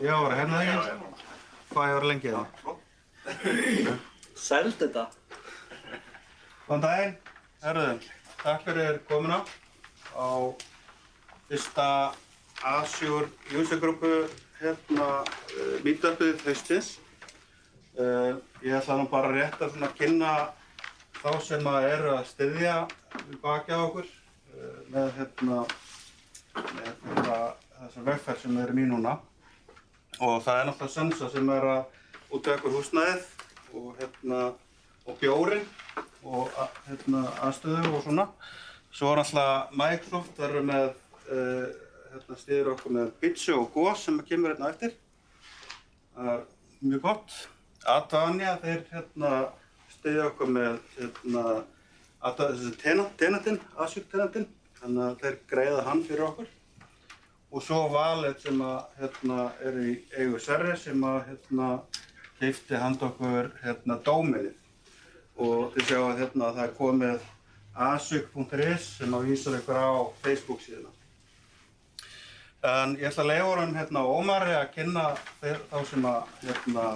Já, var það hérna ekki? Hvað ég var lengi þá? Sælt þetta. Góðan daginn, herruðum. Takk fyrir komuna á fyrsta Azure user grúpu hérna uh, meetupið haustins. Uh, ég ætla nú bara rétt að kynna þá sem að eru að styðja baki á okkur uh, með hérna með hérna þessar vegferð sem við erum í núna. Og það er náttúrulega Sensa sem er að útvega okkur húsnæðið og hérna og bjórin og hérna, aðstöðu og svona. Svo er alltaf Microsoft, það eru með, uh, hérna stýður okkur með Bitsu og Gos sem kemur hérna eftir. Það er mjög gott. Advania, þeir hérna stýður okkur með hérna, Adva- þessi tenant, tenantinn, Azure tenantinn, þannig að þeir greiða hann fyrir okkur. Og svo Valet sem að hérna er í eigu Serri sem að hérna hleyfti hand okkur hérna dóminið og þið sjáu að hérna það er komið asuk.is sem að vísa ykkur á Facebook síðuna. En ég ætla að leiða honum hérna Ómari að kynna þeir, þá sem að hérna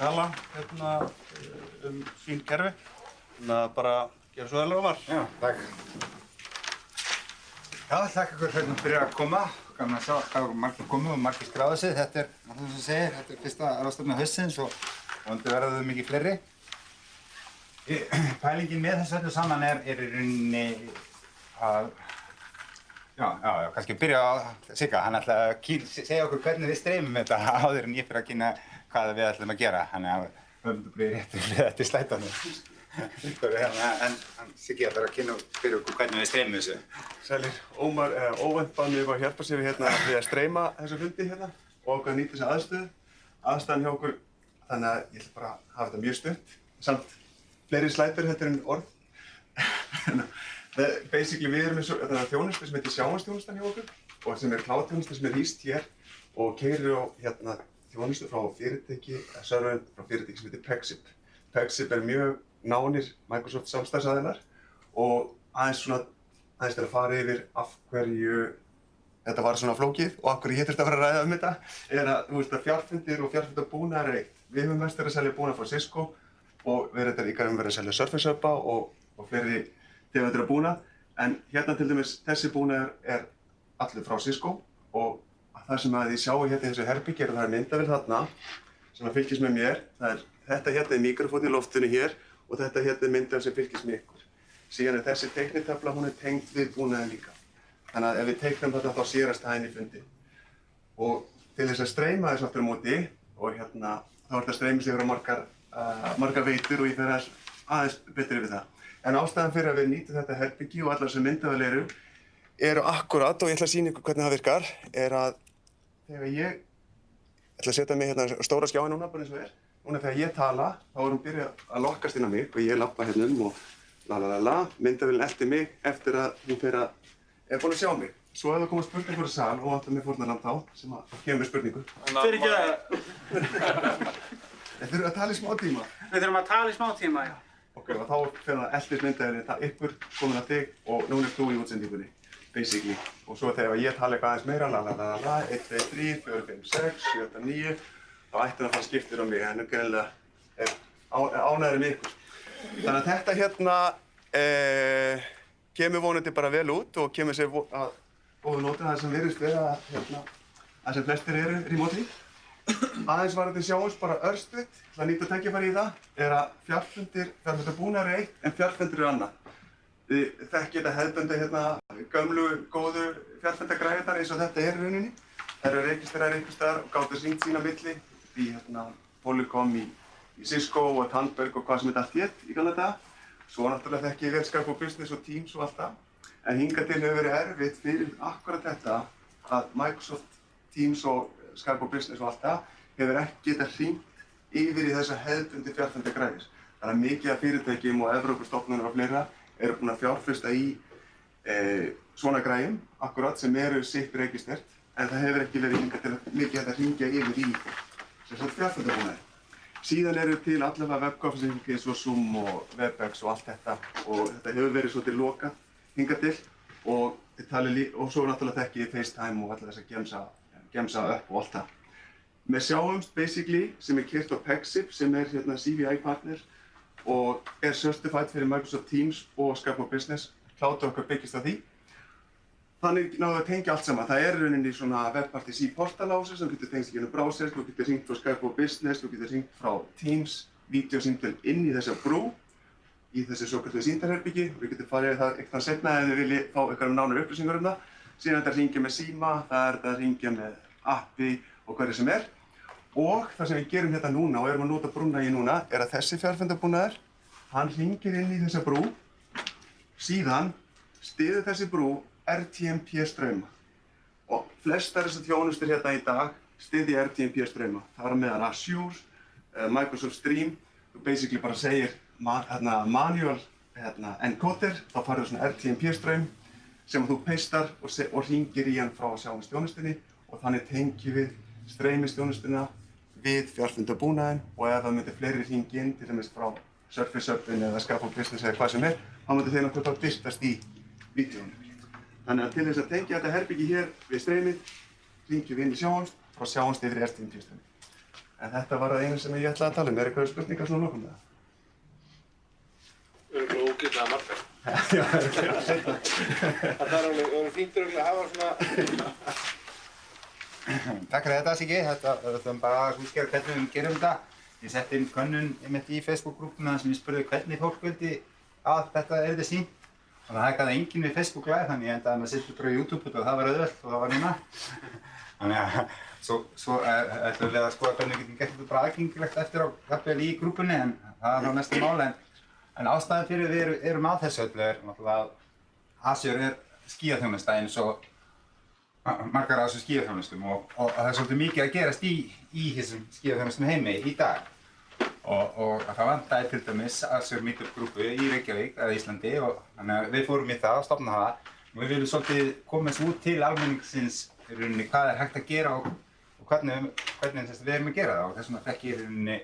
tala hérna um sín kerfi. Þannig að bara gera svo vel Ómar. Já, takk. Já, þakka ykkur hérna fyrir að koma. Gaman að sjá að það eru margir komið og margir skráðu sig. Þetta er, náttúrulega sem segir, þetta er fyrsta ráðstofna haustins og vonandi verða þau mikið fleiri. Pælingin með þessu öllu saman er, er í rauninni að, já, já, já, kannski byrja á Sigga, hann ætla að kýr, segja okkur hvernig við streymum þetta áður en ég fyrir að kynna hvað við ætlum að gera. Þannig að höfum réttu fyrir þetta í slætanum. Hérna, en Siggi ætlar að kynna fyrir okkur hvernig við streymum þessu. Sælir, Ómar, eh, óvænt bað mig að hjálpa sér við hérna við að streyma þessu fundi hérna og okkur að nýta þessu aðstöðu. Aðstæðan hjá okkur, þannig að ég ætla bara að hafa þetta mjög stutt. Samt fleiri slætur þetta en orð. Það- Basically við erum eins og þetta er þjónustu sem heitir sjáanstjónustan hjá okkur og sem er kláðtjónusta sem er hýst hér og keirir á hérna þjónustu frá fyrirtæki, eða serverinn frá fyrirtæki sem heitir Pexip. Pexip er mjög nánir Microsoft samstæðsæðinar og aðeins svona aðeins til að fara yfir af hverju þetta var svona flókið og af hverju ég þurfti að fara að ræða um þetta er að, þú veist, að fjárfundir og fjárfundabúnaðar er eitt. Við höfum mest verið að selja búnað frá Cisco og við erum um verið að selja Surface Hubba og, og fleiri tegundir af búnað en hérna til dæmis þessi búnaður er allur frá Cisco og það sem að þið sjáu hérna í þessu herbyggi er að það er myndavél þarna sem að fylgist með mér. Það er, þetta hérna er mikrofón í loftinu hér og þetta hérna er myndavél sem fylgist með ykkur. Síðan er þessi teiknitöfla, hún er tengd við búnaðin líka. Þannig að ef við teiknum þetta þá sérast það í fundi. Og til þess að streyma þessu aftur á móti og hérna þá er þetta streymið sig yfir á margar, uh, margar veitur og ég fer aðeins, betur yfir það. En ástæðan fyrir að við nýtum þetta herbyggi og allar sem myndavél eru eru akkurat og ég ætla að sína ykkur hvernig það virkar er að þegar ég ætla að setja mig hérna stóra skjáin núna bara eins og er núna þegar ég tala þá er hún byrjað að lokkast inn á mig og ég lappa hérna um og la la la la. Myndavélinn elti mig eftir að hún fer að er búin að sjá mig? Svo ef það koma spurningur í sal og vantar mig fórnarland þá sem að kemur spurningu. Fyrir ekki það. Þeir þurfa að tala í smá tíma. Við þurfum að tala í smá tíma, já. Ok, og þá fer það eldir myndavélinn það ykkur komin að þig og núna er þú í útsendingunni basically. Og svo þegar ég tala eitthvað aðeins meira la la la la la 1, 2, 3, 4, 5, 6, 7, 8, 9 þá ætti það að fara skiptir á mig greinilega er ánæður með ykkur. Þannig að þetta hérna eh, kemur vonandi bara vel út og kemur sér að góðu nótu það sem virðist vera hérna, að sem flestir eru remotely. Aðeins var þetta sjáums bara örstuðt til að nýta tækifæri í það er að fjárfundir, fjárfundir búnar er eitt en fjárfundir er annað. Þið þekkið þetta hefðbundi hérna, gömlu, góðu fjárfundagræðar eins og þetta er rauninni. Það eru reykistrar einhvers staðar og gáttu syngt sína milli í hérna, Polycom, í, í Cisco og Tandberg og hvað sem þetta allt hétt í gamla daga. Svo náttúrulega þekki ég vel Skype og Business og Teams og allt það. En hingað til hefur verið erfitt fyrir akkurat þetta að Microsoft Teams og Skype og Business og allt það hefur ekki getað hringt yfir í þessa hefðbundi fjárfundagræðis. Það er mikið af fyrirtækjum og Evrópustofnunum og fleira eru búin að fjárfesta í e, svona græjum, akkurat, sem eru sitt reykistert, en það hefur ekki verið hingað til að mikið að hringja yfir í sem sagt fjárfundabúnaði. Síðan eru til allavega webconferencing eins og Zoom og Webex og allt þetta og þetta hefur verið svolítið lokað hingað til og og svo náttúrulega þekki ég FaceTime og allar þess að gemsa, gemsa upp og allt það. Við sjáumst basically sem er kyrt á Pexip sem er hérna CVI partner og er certified fyrir Microsoft Teams og Skype og Business. Klátur okkar byggist á því. Þannig náðu að tengja allt saman. Það er í rauninni svona webpartys í portalási sem getur tengst í gennum browser, þú getur ringt frá Skype og Business, þú getur ringt frá Teams, videosýndel inn í þessa brú, í þessi svo kallu síndarherbyggi. Við getum farið yfir það eitthvað setna ef þið viljið fá eitthvað nánar upplýsingar um það. Síðan er þetta að ringja með síma, það er þetta að ringja með appi og hverju sem er. Og það sem við gerum hérna núna og erum að nota brúna í núna er að þessi fjárfundabúnaður, hann ringir inn í þessa brú, síðan stiður þessi brú RTMP ströyma. Og flestar þessar þjónustur hérna í dag stiði RTMP ströyma. Það er meðan Azure, uh, Microsoft Stream, þú basically bara segir hérna, manual hérna, encoder, þá farið svona RTMP ströym sem þú peistar og, og ringir í hann frá sjáumstjónustunni og þannig tengjum við streymistjónustuna við fjarfundabúnaðin og ef það myndir fleiri ringi inn, til dæmis frá Surface Upin eða Scaffold Business eða hvað sem er, þá myndir þeir náttúrulega bara byrtast í vídeónu. Þannig að til þess að tengja þetta herbyggi hér við streymið, ringjum við inn í sjáumst, frá sjáumst yfir í RTMP-stunni. En þetta var það einu sem ég ætlaði að tala um. Er eitthvað spurningar svona lókum með það? Örgulega ógætlega margar. Já, örugglega, seinna. Það er alveg, það er fínt örgulega að hafa svona, Takk fyrir þetta Siggi, þetta þetta er bara að útskjara hvernig við gerum þetta. Ég setti inn könnun einmitt í Facebook-grúpuna sem ég spurði hvernig fólk vildi að þetta erði sínt. Það gæði enginn við Facebook Live þannig ég endaði með að setja bara á YouTube og það var auðvelt og það var núna. Þannig að svo, eh, ætlum við að skoða hvernig við getum gert þetta bara aðgengilegt eftir á jafnvel í grúpunni en það er þá næsta mál en, ástæðan fyrir við erum, erum að þessu öllu er náttúrulega að Azure er skíaþjónusta eins og margar af þessum skíðaþjónustum og, og það er svolítið mikið að gerast í, í þessum skíðaþjónustum heimi í dag. Og, og það vantaði til dæmis Azure Meetup grúpu í Reykjavík eða Íslandi og þannig að við fórum í það og stopna það. Og við viljum svolítið koma þessu út til almenningsins í rauninni hvað er hægt að gera og, og hvernig, hvernig við erum að gera það. Og þess vegna fekk ég í rauninni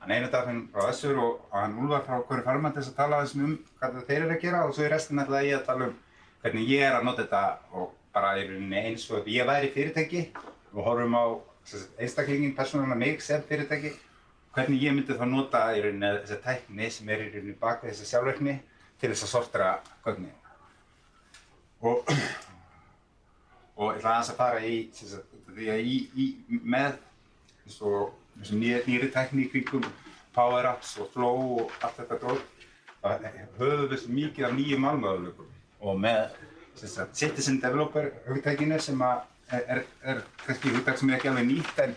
hann einu daginn frá Azure og, og hann Úlfar frá hverju farmann til þess að tala þessum um hvað þeir eru að gera og svo í restin ætlaði ég að tala um hvernig ég er að nota þetta og bara í rauninni eins og ef ég væri fyrirtæki og horfum á einstaklingin, persónulega mig sem fyrirtæki hvernig ég myndi þá nota í rauninni þessa tækni sem er í rauninni bak við þessa sjálfverkni til þess að sortera gögnin. Og og ég ætla aðeins að fara í sagt, því að í, í með þessum nýri, tækni í kringum Power Apps og Flow og allt þetta drót það höfum við svo mikið af nýjum málmöðuleikum og með sagt, Citizen Developer hugtækinu sem að er, er, er kannski hugtæk sem er ekki alveg nýtt en,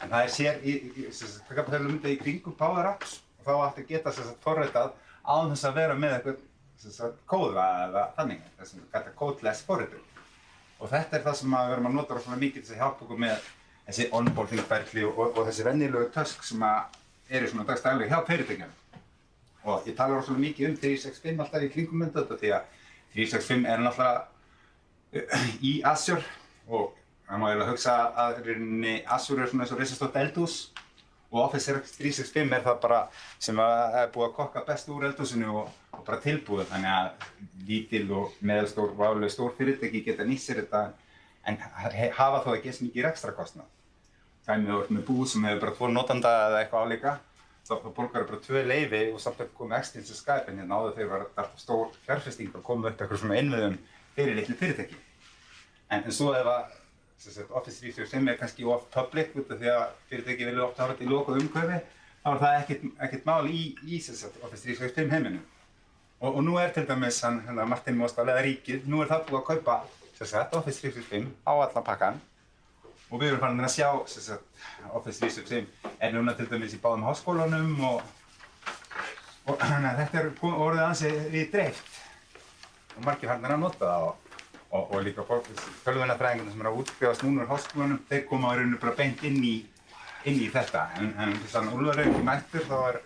en það er sér í, í sagt, það er myndið í kringum Power Apps og þá ætti að geta sem sagt forritað án þess að vera með eitthvað sem sagt kóða eða þannig þessum kallað codeless forritur og þetta er það sem að við erum að nota rosalega mikið til að hjálpa okkur með þessi onboarding ferli og, og, og þessi vennilegu tösk sem að eru svona dagstæðilega hjá fyrirtækjum og ég tala rosalega mikið um 365 alltaf í kringum mynda þetta því að 365 er náttúrulega í Azure og það má eiginlega hugsa að rauninni Azure er svona eins og risastótt eldhús og Office 365 er það bara sem er búið að kokka best úr eldhúsinu og, og bara tilbúið þannig að lítil og meðalstór og álega stór fyrirtæki geta nýtt sér þetta en hafa þó ekki eins mikið ekstra kostnað. Það er með, með búð sem hefur bara tvo notanda eða eitthvað álíka þá þá borgar það bara tvö leifi og samt að koma ekstra eins og Skype en hérna áður þegar var þetta stór fjárfesting að koma upp eitthvað svona innviðum fyrir litlu fyrirtæki. En, en svo ef að Office 365 er kannski off public út af því að fyrirtæki vilja oft hafa þetta í lokuð umhverfi þá er það ekkert, ekkert mál í, í sagt, Office 365 heiminum. Og, og nú er til dæmis hann, hérna, Martin Mostal eða Ríkið, nú er það búið að kaupa sagt, Office 365 á allan pakkan og við erum farin að sjá sagt, Office 365 er núna til dæmis í báðum háskólanum og, og þetta er orðið ansi við dreift og margir farin að nota það og, og, og líka tölvunarfræðingarnir sem eru að útskjáðast núna úr háskólanum þeir koma á rauninu bara beint inn í, inn í þetta. En, en þess að Úlfar er ekki mættur þá er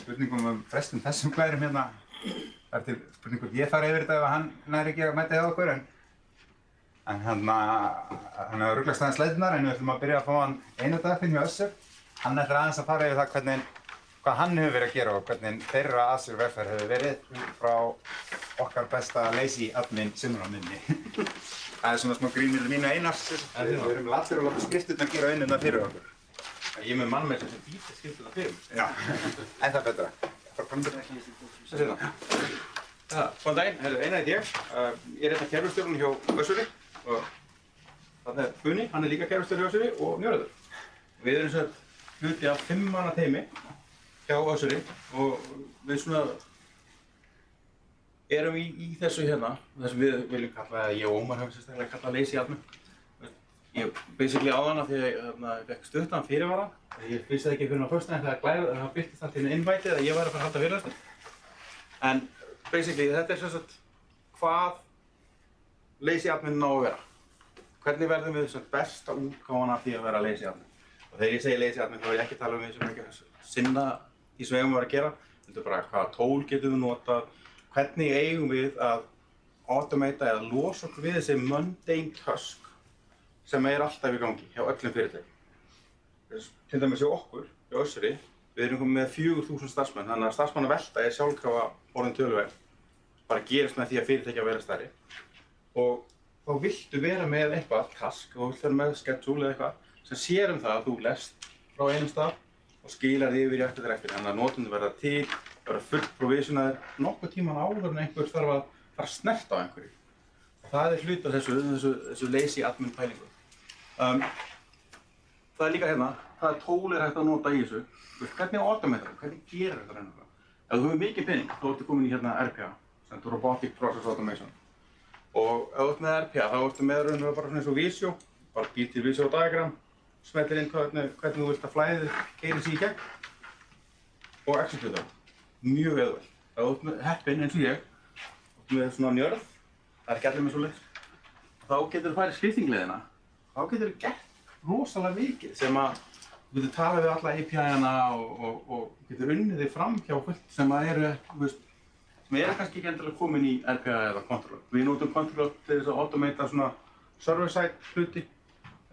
spurningum um frestum þessum glærum hérna. Það er til spurningum ég fara yfir þetta ef hann næri ekki að mæta hjá okkur en en hann hann hefur rugglast aðeins leiðnar en við ætlum að byrja að fá hann einu dag fyrir mjög össur. Hann ætlar aðeins að fara yfir það hvernig hvað hann hefur verið að gera og hvernig þeirra Azure vegferð hefur verið frá okkar besta lazy admin sinnur á minni. Það er svona smá grínir mínu einars. Við erum allir að láta skrifturnar gera vinnuna fyrir okkur. Ég er með mann með þessi bíti skiptur það fyrir. Já, en það betra. Ekki í Svo hérna. Ja, góðan daginn, eina heit ég. Ég er hérna kerfustjórun hjá Össuri og það er Gunni, hann er líka kerfustjóri hjá Össuri og Njörður. Við erum svo hluti af fimm manna teimi hjá Össuri og við svona erum í, í þessu hérna, þessu við viljum kalla, ég og Ómar hefum sérstaklega kallað lazy admin. Ég basically á hana því að ég hérna, fekk stuttan fyrirvara. Ég vissi ekki fyrir á þegar glæð, það byrtist allt í einu invite að ég væri að fara að halda fyrirlæstur. En basically þetta er sagt hvað lazy admin ná að vera. Hvernig verðum við sem besta útgáfan af því að vera lazy admin. Og þegar ég segi lazy admin þá er ég ekki að tala um við sem ekki að sinna því sem við eigum að vera að gera. Er bara hvaða tól getum við notað, hvernig eigum við að automata eða losa okkur við þessi mundane task sem er alltaf í gangi hjá öllum fyrirtækjum. Til dæmis hjá okkur, hjá Össuri, við erum komið með 4000 starfsmenn, þannig að starfsmanna velta er sjálfkrafa orðin töluverð. Bara gerist með því að fyrirtækja vera stærri. Og þá viltu vera með eitthvað, task, og viltu vera með schedule eða eitthvað sem sér um það að þú lest frá einum stað og skilar því yfir í eftir eftir. Þannig að notendur verða til, verða fullt provisionaðir nokkuð tíman áður en einhver þarf að fara að snerta á einhverju. Og það er hlut af þessu, þessu, þessu lazy admin pælingu. Um, það er líka hérna, tól er hægt að nota í þessu, Þú hvernig automata það, hvernig gerir þetta reynilega. Ef þú hefur mikið pening, þá ertu komin í hérna RPA, sem er Robotic Process Automation. Og ef þú ert með RPA, þá ertu með reynilega bara svona eins og Visio, bara býr til Visio diagram, smellir inn hvernig, hvernig þú vilt að flæðið keirir sig í gegn og execute það. Mjög auðvelt. Ef þú ert með heppinn eins og ég, ert með svona njörð, það er ekki allir með svo þá getur þú farið skriftingleðina, þá getur þú gert rosalega mikið sem að þú getur talað við alla API-ana og, og, og getur unnið þig fram hjá fullt sem að eru, veist, sem eru kannski ekki endilega komin í RPA eða Control. Við notum Control til þess að automata svona server-side hluti.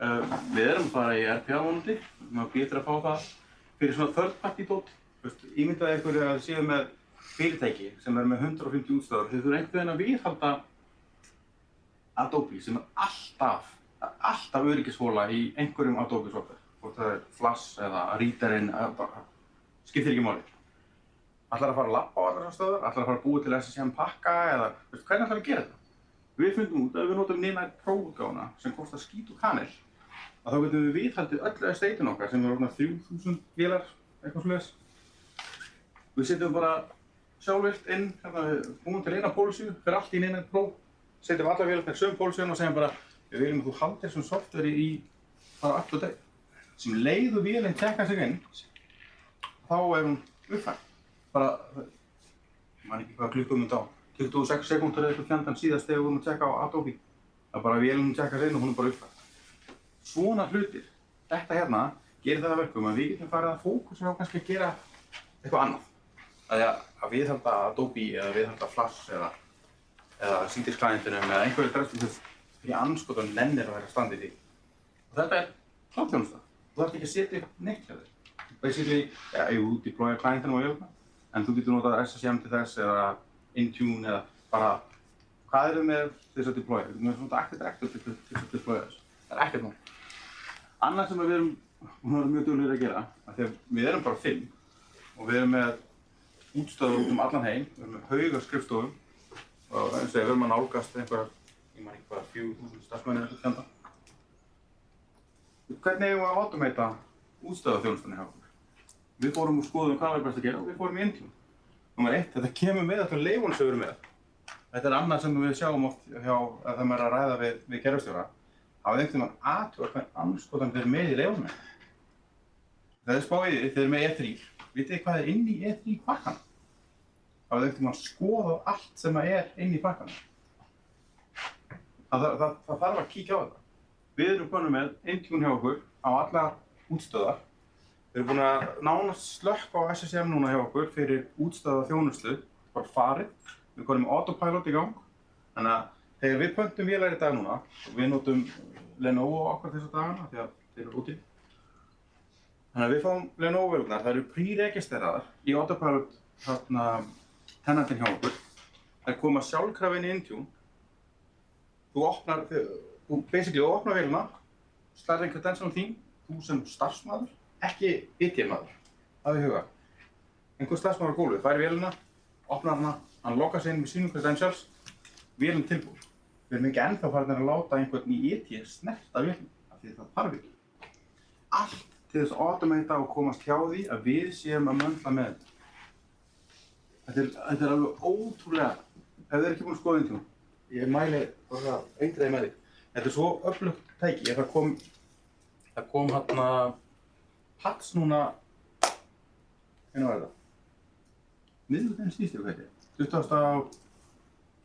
Uh, við erum bara í RPA vonandi, maður býtir að fá það fyrir svona third-party dot. Þú veist, ímyndaði ykkur að séu með fyrirtæki sem er með 150 útstöðar, þau þurfa einhvern veginn að viðhalda Adobe sem er alltaf, alltaf öryggishóla í einhverjum Adobe software. Hvort það er Flash eða Readerinn, skiptir ekki máli. Ætlar að fara að labba á allar þessar stöðar, ætlar að fara að búa til SSM pakka eða hvernig ætlar að gera þetta? Við fundum út að við notum Ninite Pro útgáfuna sem kostar skít og kanil að þá getum við viðhaldið öllu estatein okkar sem er orðnar 3000 vélar, eitthvað slúðis. Við setjum bara sjálfvilt inn, hérna, við búum til eina pólisíu fyrir allt í Ninite Pro setjum allar vélarnar sögum pólsíðan og segjum bara við viljum að þú haldir þessum softveri í bara up to date. Sem leiðu vélinn tekka sig inn, þá er hún uppfært. Bara, ég man ekki hvað klukkum þetta á, 26 sekúndur eða eitthvað fjandan síðast þegar við vorum að tjekka á Adobe. Það er bara vélinn tekka sig inn og hún er bara uppfært. Svona hlutir, þetta hérna, gerir það að verkum að við getum farið að fókusa á kannski að gera eitthvað annað. Að, að viðhalda Adobe eða viðhalda Flash eða eða sítisklæðintunum eða einhverju dræstum sem fyrir anskotan nennir að vera að standa í. Og þetta er kláttjónusta. Þú þarf ekki að setja upp neitt hjá þér. Basically, ja, jú, deploya klæðintinu og jöfna, en þú getur notað SSM til þess eða Intune eða bara hvað eru með þess að deploya? Þú getur svona Active Directory til þess að deploya þessu. Það er ekkert mál. Annað sem við erum, við erum mjög duglegir að gera, að við erum bara fimm og við erum með útstöður út um allan heim, við erum með hauga skrifstofum og eins og við erum að nálgast einhverjar, ég maður ekki hvað, 4.000 starfsmenn eða eitthvað fjönda. Hvernig eigum við að automata útstöðarþjónustunni hjá okkur? Við fórum og skoðum hvað var best að gera og við fórum í Intune. Númer eitt, þetta kemur með alltaf leifunum sem við erum með. Þetta er annað sem við sjáum oft hjá, þegar maður er að ræða við, við kerfstjóra. Það er einhvern veginn aðtjóða hvern anskotan þeir með í leifunum. Það er spáðið, þeir með E3. Vitið þið hvað er inn í E3 pakkan? Það er einhvern veginn skoða allt sem er inn í pakkan. Það, það, það, það þarf að kíkja á þetta. Við erum konum með Intune hjá okkur á alla útstöðar. Við erum búin að nánast slökka á SSM núna hjá okkur fyrir útstöða þjónuslu, bara farið. Við erum konum með autopilot í gang. Þannig að þegar við pöntum vélar í dag núna, við notum Lenovo okkar þessa dagana því að þeir eru úti. Þannig að við fáum Lenovo-vélarnar, það eru pre-registreraðar í Autopilot þarna tennantin hjá okkur. Það koma sjálfkrafin í Intune. Þú opnar, þú basically opnar vélina, slæðir einhver densal þín, þú sem starfsmæður, ekki IT-maður, hafið í huga. Einhver starfsmæður á gólfið, færi vélina, opnar hana, hann lokar sig inn með sínum credentials, vélinn tilbúin. Við erum ekki ennþá farin að láta einhvern í IT snerta vélina, af því það þarf ekki. Allt til þess að automata og komast hjá því að við séum að möndla með þetta. Þetta er, þetta er alveg ótrúlega, ef þið er ekki búin að skoða Intune, ég mæli bara eindreiði með því. Þetta er svo öflugt tæki, það kom, það kom hérna Pats núna, hvernig var þetta? Miðlutinn síðustu hvað þetta er, 20.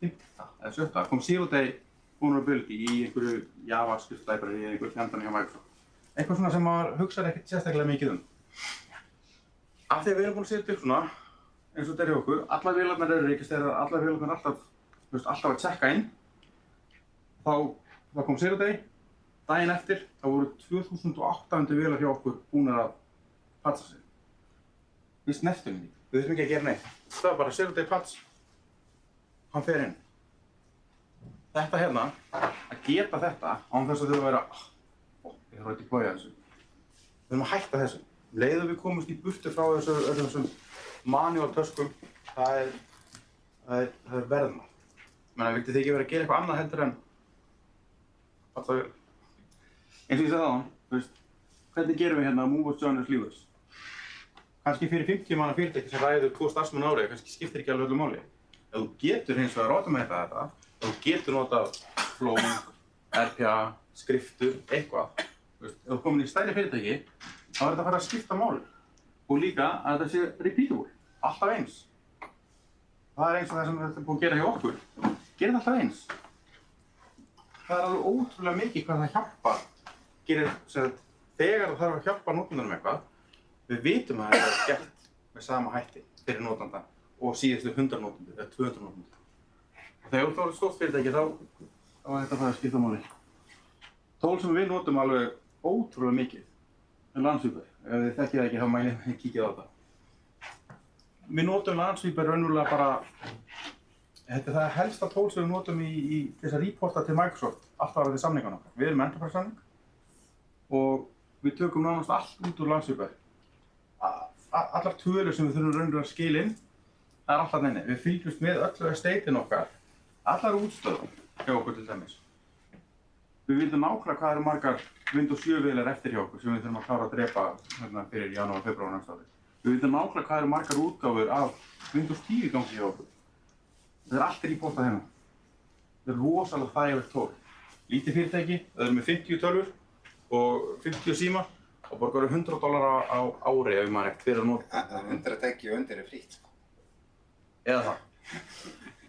5. eða 7. Það kom Zero Day Vulnerability í einhverju JavaScript library eða einhverju fjandan hjá Microsoft. Eitthvað svona sem maður hugsaði ekkert sérstaklega mikið um. Af því að við erum búin að setja upp svona, eins og þetta er hjá okkur, allar vélarnar eru registreraðar, allar vélarnar er alltaf, þú veist, alltaf að checka inn. Þá, þá kom Zero Day, daginn eftir, þá voru 2800 vélar hjá okkur búnar að patsa sig. Við snertum því, við þurfum ekki að gera neitt. Það var bara Zero Day patch, hann fer inn. Þetta hérna, að geta þetta, án þess að að vera, ó, ég þarf ekki að bója þessu. Við þurfum að hætta þessu. Leiðu við komumst í burtu frá þessu, þessum manual töskum, það er, er, er verðmætt. Menna, vildi þið ekki vera að gera eitthvað annað heldur en alltaf. Eins og ég sagði á hann, veist, hvernig gerum við hérna move us, join us, leave us? Kannski fyrir 50 manna fyrirtæki sem ræður tvo starfsmenn árið, kannski skiptir ekki alveg öllu máli. Ef þú getur hins vegar automata þetta, ef þú getur notað flóng, RPA, skriftur, eitthvað, ef þú komin í stærri fyrirtæki, þá er þetta að fara að skipta máli. Og líka að þetta sé repeatable, alltaf eins. Það er eins og það sem þetta er búið að gera hjá okkur. Gerið það alltaf eins. Það er alveg ótrúlega mikið hvað það hjálpar. Gerir, sagt, þegar það þarf að hjálpa notendanum eitthvað, við vitum að þetta er gert með sama hætti fyrir notanda og síðustu 100 notendur eða 200 notendur. Og þegar þú ert stórt fyrirtæki þá, þá er þetta að fara að skipta máli. Tól sem við notum alveg ótrúlega mikið er landsvípar. Ef þið þekkið það ekki þá mælið að kíkja á þetta. Við notum landsvípar raunverulega bara, þetta er það helsta tól sem við notum í, í þess að reporta til Microsoft alltaf að er samningan okkar. Við erum enterprise samning og við tökum nánast allt út úr landsvípar. Allar tölur sem við þurfum raunverulega að skila inn, það er alltaf neini. Við fylgjumst með öllu estatein okkar, allar útstöðum hjá okkur til dæmis. Við vitum nákvæmlega hvað eru margar Windows 7 vélar eftir hjá okkur sem við þurfum að klára að drepa hérna, fyrir janúar, februar næsta ári. Við vitum nákvæmlega hvað eru margar útgáfur af Windows 10 í gangi hjá okkur. Það er allt í bóta hérna. Það er rosalega þægilegt tól. Lítið fyrirtæki, það er með 50 tölvur og 50 síma og borgar 100 dólar á ári ef maður ekkert fyrir að nota. Undir að tekja og undir er frýtt, sko. Eða það.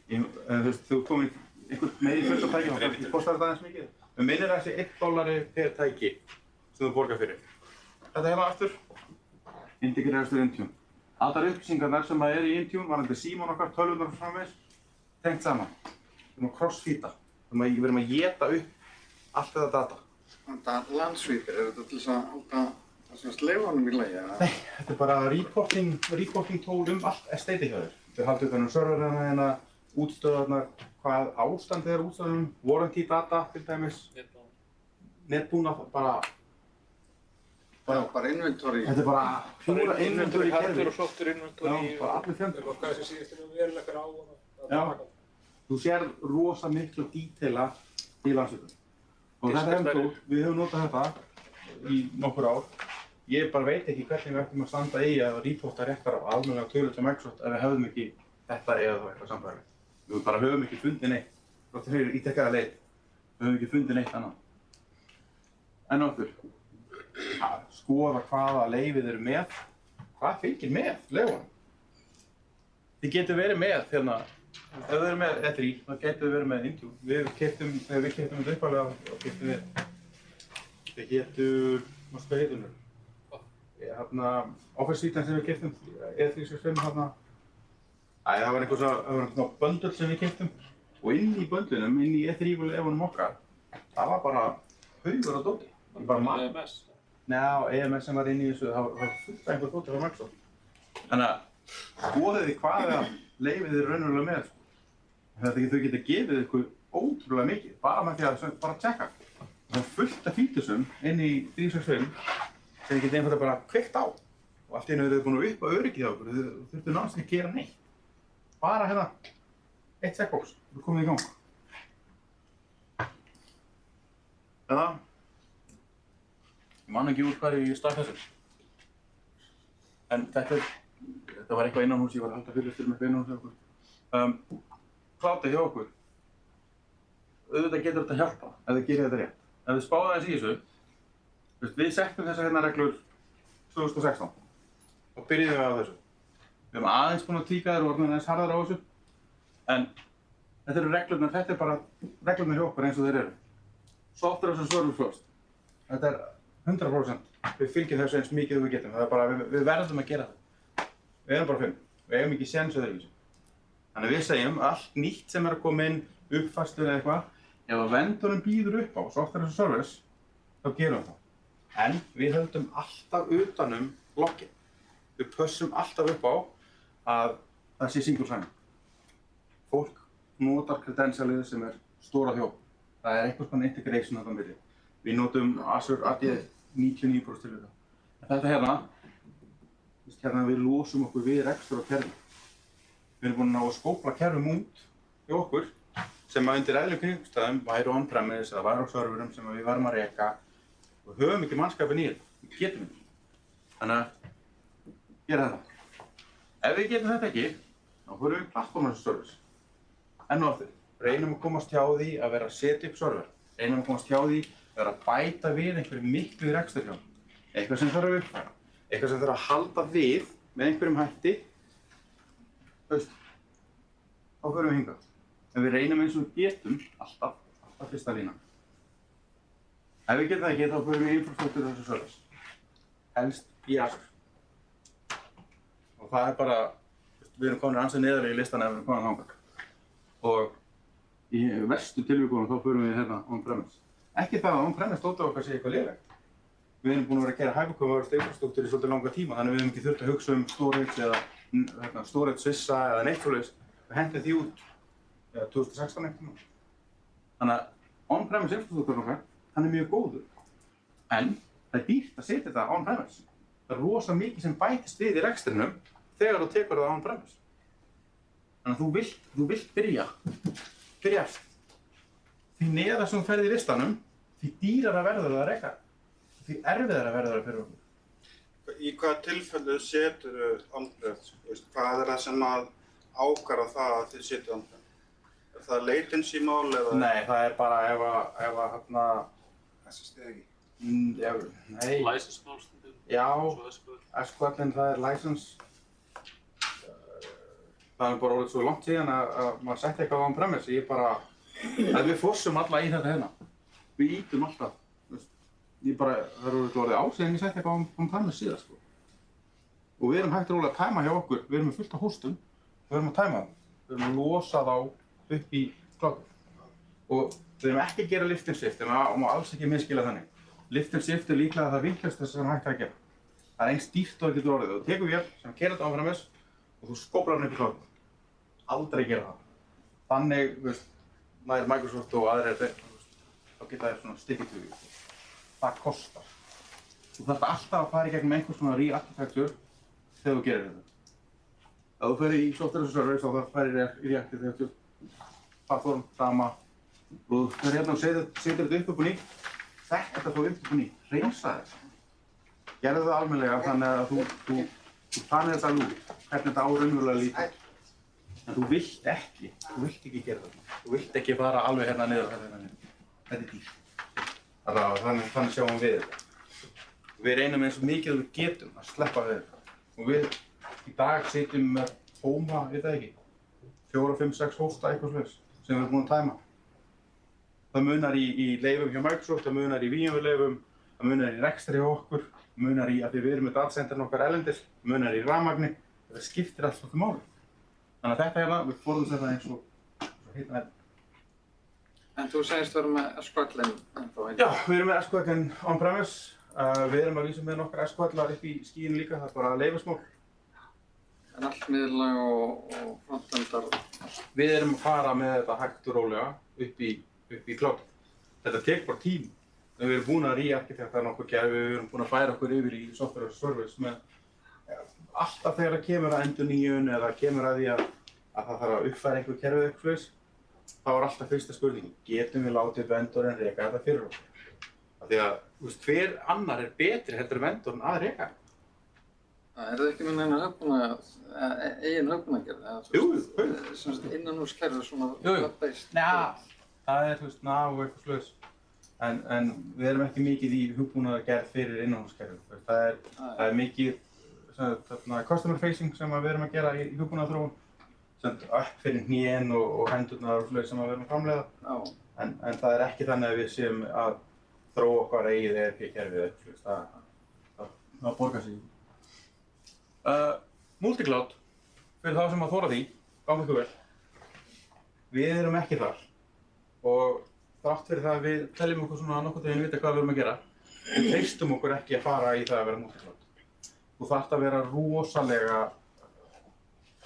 Ég, eh, þú veist, þú komir einhvern meiri fullt af tækjum og kannski kostar þetta aðeins mikið. Við minnir að þessi 1 dollari per tæki sem þú borgar fyrir. Þetta hérna aftur, integreraðast við Intune. Allar upplýsingarnar sem að er í Intune, varandi símón okkar, tölvunar og framvegis, tengt saman. Við erum að crossfeeda. Við erum að geta upp allt þetta data. Þetta landsvípir, er þetta til þess að halda þessum sleifanum í lagi? Nei, þetta er bara reporting, reporting tól um allt estate hjá þér. Þau haldur utan um serverina hérna, útstöðarnar, hvað ástand er útstöðunum, warranty data til dæmis, netbúna, bara, Já, bara inventory. þetta er bara pjúra inventory Hardware kerfi. og software Já, inventory bara allir fjöndur. og hvað sem síðast er veruleikar á og Já. Þú sér rosa miklu dítela í landsveitum. Og þetta er Diskastæri. ennþá, við höfum notað þetta í nokkur ár. Ég bara veit ekki hvernig við ættum að standa í að reporta réttar af almennilega tölur til Microsoft ef við hefðum ekki þetta eða þá eitthvað sambæðilegt. Við bara höfum ekki fundið neitt. Þáttur hefur ítekkaða leið. Við höfum ekki fundið neitt annað. En áttur, skoða hvaða leifið eru með. Hvað fylgir með leifunum? Þið getur verið með hérna, ef þið eru með E3, þá getur þið verið með Intune. Við keftum, við keftum þetta uppalega, þá keftum við, þið getur, hvað heitum við? Hérna, Suite sem við keftum, E365 hérna, Æ, það var einhver svo, það var einhver svona böndul sem við keftum og inn í böndlunum, inn í E3 lefunum okkar, það var bara haugur á dóti. Bara Með mann. MS. Njá, EMS sem var inn í þessu, það var það var fullt af einhver fótið frá Microsoft. Þannig að skoðið þið hvað það leifið þið raunverulega með. Sko. Þetta ekki þau geta gefið ykkur ótrúlega mikið, bara með því að bara tjekka. Það er fullt af fítusum inn í 365 sem þið geta einfalda bara kveikt á. Og allt í einu eru þið búin að upp á öryggið á okkur, þið þurftu náttúrulega að gera neitt. Bara hérna, eitt checkbox, þú komið í gang. Eða, ég man ekki úr hvað ég stakk þessu. En þetta þetta var eitthvað innan hús, ég var að halda fyrirlistur með innan hús hjá okkur. Um, Klátið hjá okkur, auðvitað getur þetta hjálpa ef þið gerir þetta rétt. Ef þið spáðu aðeins í þessu, við settum þessar hérna reglur 2016 og byrjuðum við á þessu. Við erum aðeins búin að tíka þér og orðin aðeins harðar á þessu, en þetta eru reglurnar, þetta er bara reglurnar hjá okkur eins og þeir eru. Software as a service first. Þetta er 100%. Við fylgjum þessu eins mikið og við getum. Það er bara, við, við verðum að gera það. Við erum bara fimm. Við eigum ekki séns öðruvísi. Þannig við segjum allt nýtt sem er að koma inn, uppfærslu eða eitthvað, ef að vendurinn býður upp á software as a service, þá gerum við það. En við höldum alltaf utanum loggin. Við pössum alltaf upp á að það sé single sign. Fólk notar credentialið sem er stóra þjóð. Það er einhvers konar integration þarna á milli. Við notum Azure AD 99% til þetta. En þetta hérna, hérna við losum okkur við rekstur á kerfi. Við erum búin að ná að skópla kerfum út hjá okkur sem að undir eðlum kringstæðum væru on-premise eða væru á serverum sem við varum að reka og höfum ekki mannskapin í þetta. Við getum ekki. Þannig að gera þetta. Ef við getum þetta ekki, þá fyrir við platform as a service. Enn og aftur, reynum að komast hjá því að vera að setja upp server. Reynum að komast hjá því að vera að bæta við einhverju miklu rekstur hjá. Eitthvað sem þarf að uppfæra. Eitthvað sem þarf að halda við með einhverjum hætti. Veist, þá förum við hingað. En við reynum eins og við getum alltaf, alltaf fyrsta lína. Ef við getum það ekki, þá förum við infrastructure þessu service. Helst Azure. Og það er bara, við erum komin ansið neðar í listan ef við erum komin þangað. Og í verstu tilvíkunum þá förum við hérna on-premise. Ekki það að on-premise stóta okkar sé eitthvað lélegt. Við erum búin að vera að gera hyperconverged infrastructure í svolítið langa tíma, þannig að við hefum ekki þurft að hugsa um storage eða hérna, storage svissa eða neitt svoleiðis. Við hendum því út eða 2016 eitthvað. Þannig að on-premise infrastructure okkar, hann er mjög góður. En það er dýrt að setja þetta on-premise. Það er rosa mikið sem bætist við í rekstrinum þegar þú tekur það on-premise. Þannig að þú vilt, þú vilt byrja, byrja eftir. Því neðar sem þú ferði í listanum, því dýrar að verður það að reka. Því erfiðar að verður það fyrir okkur. Í hvaða tilfellu setur þú on-prem? Hvað er það sem að ákara það að þið setja on-prem? Er það latency mál eða? Nei, það er bara ef að, ef að, hérna, SSD ekki. mm, já, nei, License mál stundum. já. SQL-in það er license. Það er bara orðið svo langt síðan að, að maður setti eitthvað á on-premise. Ég bara, að við fossum alla í þetta hérna. Við ítum alltaf. Ég bara, það eru orðið ásíðan ég setti eitthvað á on-premise síðan, sko. Og við erum hægt rólega að tæma hjá okkur. Við erum með fullt af hóstum. Við erum að tæma það. Við erum að losa þá upp í klokku. Og við erum ekki að gera lift and shift, en maður má alls ekki miskila þannig. Lift and shift er líklega það vinklast þess sem hægt er að gera. Það er eins dýrt og það getur orðið. Þú tekur vél sem kerir þetta áfram þess og þú skóplar hann upp í klokku. Aldrei gera það. Þannig, veist, nær Microsoft og þeir, þú veist, þá geta þeir svona you. Það kostar. Þú þarf alltaf að fara í gegnum einhvers svona re-architecture þegar þú gerir þetta. Ef þú ferir í software as a service þá þarf að fara í re-architecture, platform, sama, og þú fer hérna og setur, setur þetta upp upp og nýtt, þetta þá upp upp og nýtt, reynsa þetta. Gerðu það almennilega þannig að þú, þú, þú planir þetta alveg út, hvernig þetta á raunverulega lítið. En þú vilt ekki, þú vilt ekki gera þetta. Þú vilt ekki fara alveg hérna niður hérna niður. Þetta er. Það er þannig, þannig sjáum við þetta. Við reynum eins og mikið við getum að sleppa við þetta. Og við í dag sitjum með hóma, veit það ekki, fjóra, fimm, sex hósta eitthvað slags sem við erum búin að tæma. Það munar í, í leifum hjá Microsoft, það munar í VMware leifum, það munar í rekstri hjá okkur, það munar í að við erum með datacentrin okkar elendis, það munar í rafmagni, það skiptir allt okkur máli. Þannig að þetta hérna, við þetta eins og, eins og hérna. En þú segist vera með SQL-in ennþá einn. Já, við erum með SQL on-premise, Uh, við erum að vísa með nokkar eskvallar upp í skíinu líka, það er bara leifismál. En allt miðlag og, og frontendar. Við erum að fara með þetta hægt og rólega upp í, upp í klátt. Þetta tek bara tím. Við erum búin að re-arkitekta nokkur gerfi, við erum búin að færa okkur yfir í software as a service með alltaf þegar það kemur að endur nýjun eða kemur að því að, að það þarf að uppfæra einhver kerfið eitthvað slags, þá er alltaf fyrsta spurningin, getum við látið vendorinn reyka þetta fyrir okkur? Af því að, þú veist, hver annar er betri heldur en vendorinn að reyka? Það er það ekki með neina höfbuna, eigin höfbunagerð? Jú, jú. Sem sagt innan úr skerðu svona web-based? Það er, þú veist, ná og eitthvað slags. En, en við erum ekki mikið í hugbúnaðar gerð fyrir innanhúskerfi. Það er, það er mikið sem, þarna, customer facing sem að við erum að gera í, í hugbúnaðarþróun. Sem upp fyrir hnén og, og hendurnar og slags sem að við erum að framleiða. Já. En, en það er ekki þannig að við séum að þróa okkar eigið eða eitthvað slags. Það, það, það borgar sig. Uh, Multicloud, fyrir þá sem að þóra því, gáum ykkur vel. Við erum ekki þar og þrátt fyrir það að við teljum okkur svona nokkuð þegar við vita hvað við erum að gera, við treystum okkur ekki að fara í það að vera multicloud. Þú þarft að vera rosalega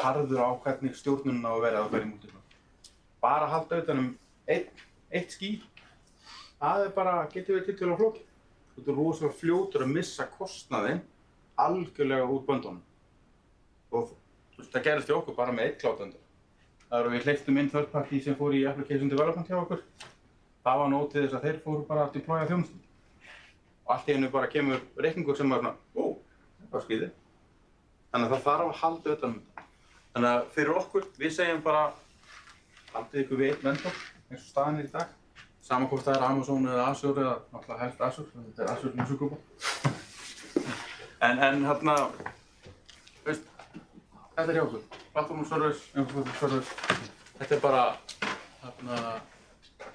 harður á hvernig stjórnunum á að vera að vera í multicloud. Bara að halda utan um eitt, eitt það er bara, getur við til til að flókið. Þú ert rosalega fljótur að missa kostnaðinn algjörlega út böndunum. Og það gerist hjá okkur bara með eitt cloud-endur. Það eru við hleyptum inn third party sem fór í application development hjá okkur. Það var nót til þess að þeir fóru bara að deploya þjónustu. Og allt í hennu bara kemur reikningur sem var svona, ó, það var skrítið. Þannig að það þarf að halda utan um þetta. Þannig að fyrir okkur, við segjum bara, haldið ykkur við einn vendor, eins og staðan er í dag. Saman hvort það er Amazon eða Azure eða náttúrulega helst Azure, þetta er Azure Musugrúpa. En, en hérna, veist, þetta er hjá okkur. Infrastructure service. Þetta er bara, hérna,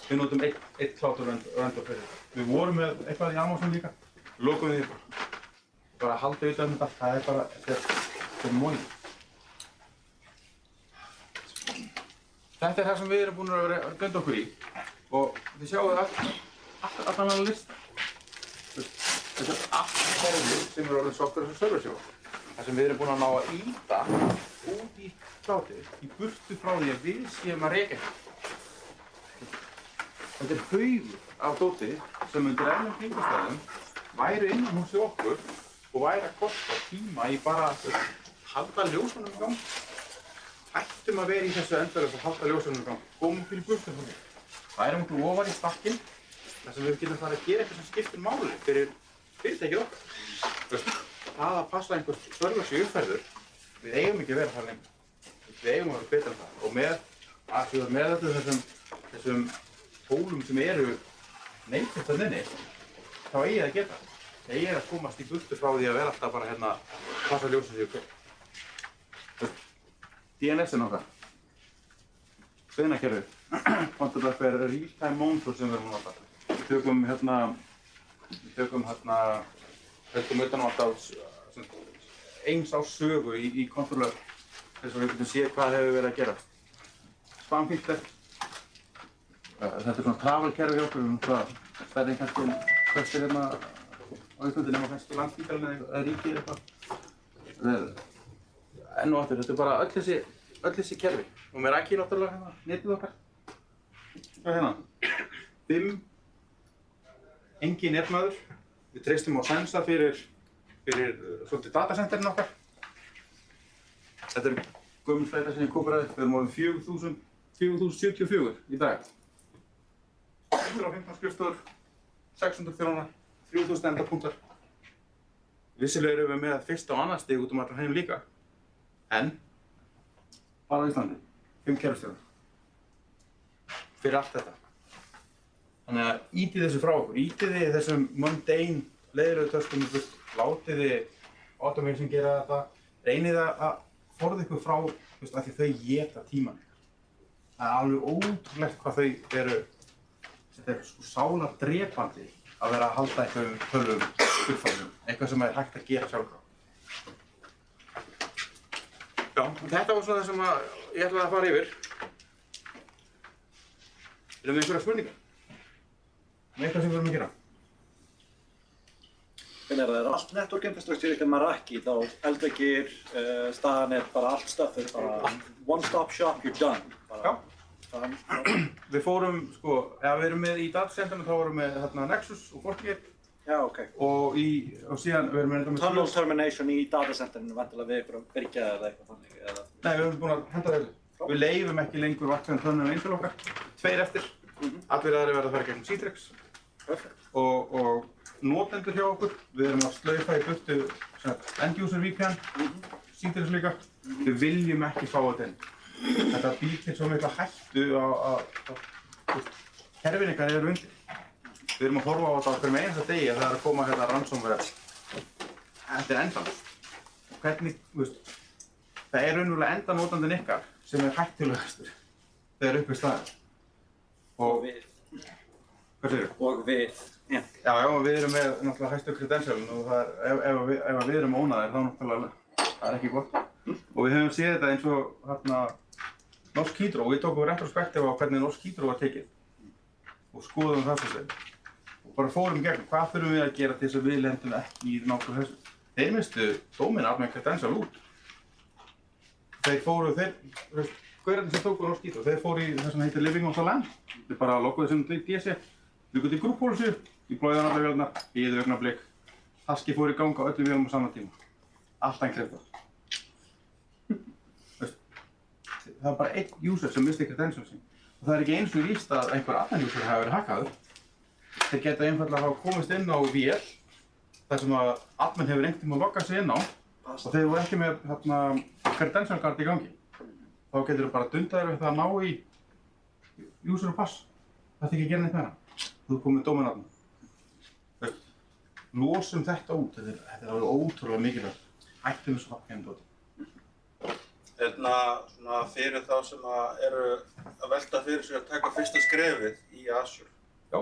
við notum eitt, eitt cloud vendor fyrir. Við vorum með eitthvað í Amazon líka, við lokum því bara. Bara haldið utan um þetta, það er bara, þetta er, þetta er móið. Þetta er það sem við erum búin að vera að gönda okkur í og þið sjáu all, all, allan að lista. Þetta er allt kerfi sem er orðin software service hjá okkur. Það sem við erum búin að ná að íta út í cloudið, í burtu frá því að við séum að reyka þetta. Þetta er haugur af dóti sem undir ennum kringumstæðum væri innan hús í okkur og væri að kosta tíma í bara að halda ljósunum í gang. Ættum að vera í þessu endurlega að halda ljósunum í gang. Komum fyrir burtu frá því. Værum okkur ofar í stakkinn þar sem við getum farið að gera eitthvað sem skiptir máli fyrir fyrirtækið veist, það að passa einhver servers í uppferður, við eigum ekki að vera þar lengur. Við eigum að vera betra en það. Og með, að með öllum þessum, þessum tólum sem eru neikvægt að nynni, þá eigi það að geta. Það eigi að komast í burtu frá því að vera alltaf bara hérna, passa ljósið sig okkur. DNS-in okkar. Sveinakerfið. Counterdraft er real-time monitor sem við erum að nota. Við tökum hérna, við tökum hérna, höldum utan á alltaf eins á sögu í, í kontroller þess að við getum séð hvað hefur verið að gera. Spamfilter. Þetta er svona travel-kerfi hjá okkur, svona stærri en kannski en flestir hérna á Íslandi nema kannski landspítalinn eða eða ríkið eða eitthvað. Er- Enn og aftur, þetta er bara öll þessi, öll þessi kerfi. Og með rækki náttúrulega hérna, netið okkar. Það er hérna. Fimm, engin netmaður. Við treystum á Sensa fyrir, fyrir uh, svolítið datacenterin okkar. Þetta er gömul fleita sem ég kóparaði. Við erum 4000, 4074 í dag. 115 skrifstofur, 600 þjónar, 3000 endapunktar. Vissilega erum við með fyrsta og annað stig út um allan heim líka. En, bara á Íslandi, 5 kerfstjóðar. Fyrir allt þetta. Þannig að ítið þessu frá okkur, ítið þið þessum mundane leiðilegu töskum burt, látið þið automation gera þetta, reynið að að forða ykkur frá, veist, því þau geta tíman. Það er alveg ótrúlegt hvað þau eru, er sko sálar drepandi að vera að halda einhverjum tölvum uppfæðum, eitthvað sem er hægt að gera sjálfráð. Já, þetta var svona það sem að ég ætlaði að fara yfir. Erum við einhverja spurningar? Um eitthvað sem við erum að gera? Hvernig er það? Er allt network infrastructure ykkar Meraki, þá eldveggir, uh, staðanir, bara allt stöffur, bara one stop shop, you're done. Bara, Já. Það, Við fórum, sko, ef við erum með í datacentrinu þá erum við hérna Nexus og Fortigate já, ok. og, í, og síðan við erum með þetta með Tunnel termination í datacenterinu, vantilega við ykkur að byrja eða eitthvað þannig, eða? Nei, við erum búin að henda þessu. Við leifum ekki lengur vatnum tönnum eins og okkar. Tveir eftir. Allir aðri verða að fara gegnum Citrix. Og, og notendur hjá okkur, við erum að slaufa í burtu sem sagt, end user VPN, Citrix líka. Við viljum ekki fá þetta inn. Þetta býr til svo mikla hættu að, að, að kerfin ykkar eru undir. Við erum að horfa á þetta á hverjum einasta degi að það er að koma hérna ransomware. Þetta er endalust. Hvernig, veist, það er raunverulega enda notandinn ykkar sem er hættulegastur þegar upp er staðið. Og Og, við. Og. Já. Já, við erum með náttúrulega hæstu credentialin og er, ef, ef, við, ef við erum ónaðir þá náttúrulega, það er ekki gott. Og við höfum séð þetta eins og hérna Norsk Hydro, við tókum retrospektiv á hvernig Norsk Hydro var tekið og skoðum það svo sem. Og bara fórum gegn, hvað þurfum við að gera til þess að við lendum ekki í nákvæmlega þessu. Þeir mistu dóminn af með credential út. Þeir fóru, þeir, hverjarnir sem tóku Norsk Hydro, þeir fóru í það sem heitir Living on the Land. Þeir bara lokuðu sem DC, bygguðu til grúppólisu, í blóðan allar vélnar, íðu augnablik. Taski fór í gang á öllum vélum á sama tíma. Allt enkleifta. Það er bara einn user sem misti credentials sín. Og það er ekki eins og víst að einhver annan user hafi verið hackaður. Þeir geta einfallega hafa komist inn á vél, þar sem að admin hefur einhvern tíma loggað sig inn á og þeir voru ekki með hérna, credential card í gangi. Þá getur þú bara dundaður við það að ná í user og pass. Það ekki að gera neitt með það. Þú komið dóminarna. Losum þetta út, þetta er, þetta er alveg ótrúlega mikilvægt. Hættum þessu hafnum dóti. Hérna, svona fyrir þá sem að eru að velta fyrir sig að taka fyrsta skrefið í Azure. Já.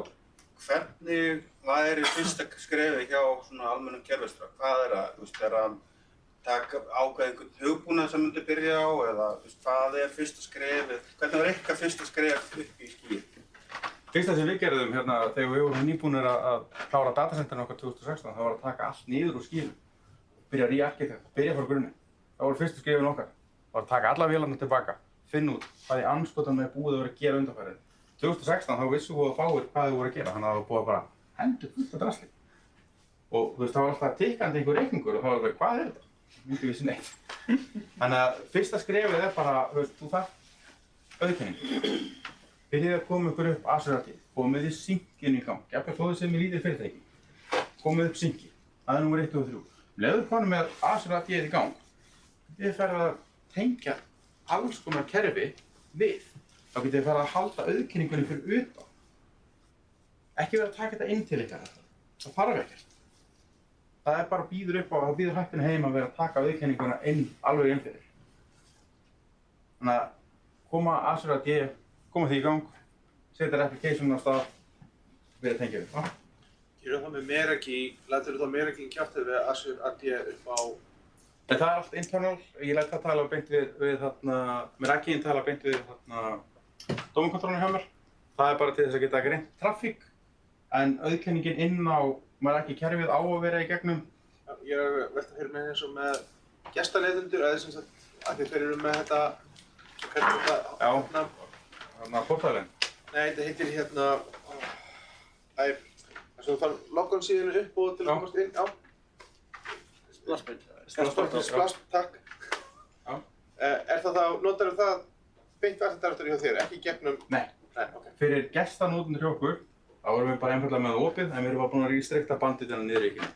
Hvernig væri fyrsta skrefið hjá svona almennum kerfistra? Hvað er það? Þú veist, er að taka ákveð einhvern hugbúnað sem myndi byrja á eða þú veist, hvað er fyrsta skrefið? Hvernig var eitthvað fyrsta skref upp í skýr? Fyrsta sem við gerðum hérna þegar við vorum nýbúinir að, klára datacenterinn okkar 2016 það var að taka allt niður úr skílum. Byrja að re-architect, byrja frá grunni. Það voru fyrstu skrifin okkar. Það var að taka alla vélarna tilbaka, finna út hvað í anskotan með búið að vera að gera undanfærið. 2016 þá vissum við að fáir hvað þau voru að gera, þannig að það búið að bara hendur fullt af drasli. Og þú veist, það var alltaf tikkandi einhver reikningur og það var bara, hvað er þetta? Að. Byrjið að koma ykkur upp Azure-artið, komið þið synkinu í gang, jafnveg þó þið sem er lítið fyrirtæki. Komið upp synki, það er nummer 1 og 3. Leður konum með Azure-artið í gang, þið ferð að tengja alls konar kerfi við. Þá getið þið ferð að halda auðkenningunni fyrir utan. Ekki verið að taka þetta inn til ykkar, það þarf ekkert. Það er bara býður upp á, það býður hættinu heim að vera að taka auðkenninguna inn, alveg inn fyrir. Þannig að koma Azure-artið koma því í gang, setja application á stað, byrja að tengja. Ah, Gerum það með Meraki, lætur það Meraki kjáttið við Azure AD upp á En það er allt internal, ég læt það tala beint við, við þarna, inn tala beint við þarna dómakontrólinu hjá mér. Það er bara til þess að geta greint traffík, en auðkenningin inn á, ekki kerfið á að vera í gegnum. Ég er að mig eins og með gestaleiðundur, eða sem sagt, að þið fyrir með þetta, hvernig þetta, Já. Hérna, Þarna portalinn. nei, þetta heitir hérna, æ, þess að þú þarf logon síðan upp og til að komast inn, já, Splassbyrd. Splash. splash, takk. Já. Eh, Er það þá, notar það beint verðardaraftur hjá þér, ekki gegnum, Nei, nei, ok. fyrir gestanótundur hjá okkur, þá erum við bara einfallega með það opið, en við erum bara búin að restrikta bandið þennan niður í ekki.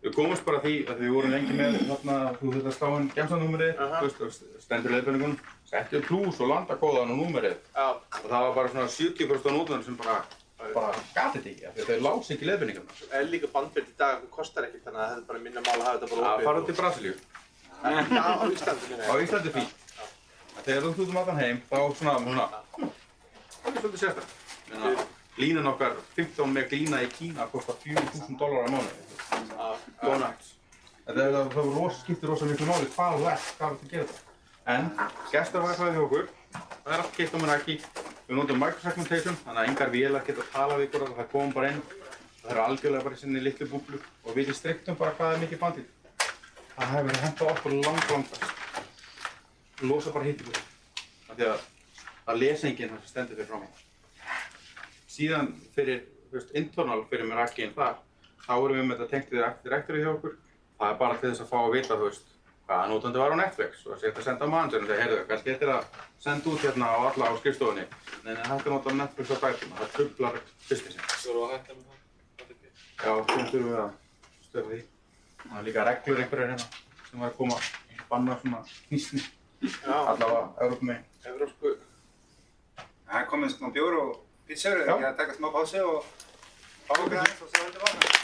Við komumst bara að því að við vorum lengi með þarna, þú þurft að slá inn gemsanúmerið, þú stendur leiðbendingun, settu plús og landakóðan og númerið. Já, Og það var bara svona 70% af nótunum sem bara, bara gatið þetta ekki, af því að þau lási ekki leiðbendingarna. er líka bandbyrd í dag, það kostar ekkert, þannig að þetta er bara minna mál að hafa þetta bara Það opið. fara til Brasilíu, Já, á Íslandi minna á Íslandi fínt. Þegar þú út um allan heim, þá svona, svona, það er svolítið sérstaklega. Línan okkar, 15 meg lína í Kína, kostar 4.000 dólar á nuts. Þetta er það, það skiptir rosa miklu máli hvað þú ert, hvað þú ert að gera þetta. En, gestur var eitthvað hjá okkur, það er allt keitt á mér ekki. Við notum microsegmentation, þannig að engar vélar geta að tala við ykkur, það kom bara inn Það eru algjörlega bara í sinni litlu búblu og við striktum bara hvað er mikið bandið. Það hefur á okkur lang, lang best. Losa bara hitt í að það lesa enginn það sem stendur fyrir frá mig. Síðan fyrir, þú veist, internal fyrir mér ekki en þar, þá erum við með þetta tengt við direktorið hjá okkur. Það er bara til þess að fá að vita, þú veist, hvaða nótandi var á Netflix og setja að senda á managerinn og segja, heyrðu, kannski er að senda út hérna á alla á skrifstofunni. Nei, nei, þetta er notað á Netflix á bætum, það trublar businessin. Svo erum við að hætta með það. það. er. Já, þá þurfum við að stöða því. Það er líka reglur einhverjar hérna sem var að koma að banna svona hnýsni, Já, allavega Európa meginn. evrópsku. Það er komið smá bjór og pítsur, er ekki að taka smá pásu og fá okkur aðeins og svo heldur við áfram.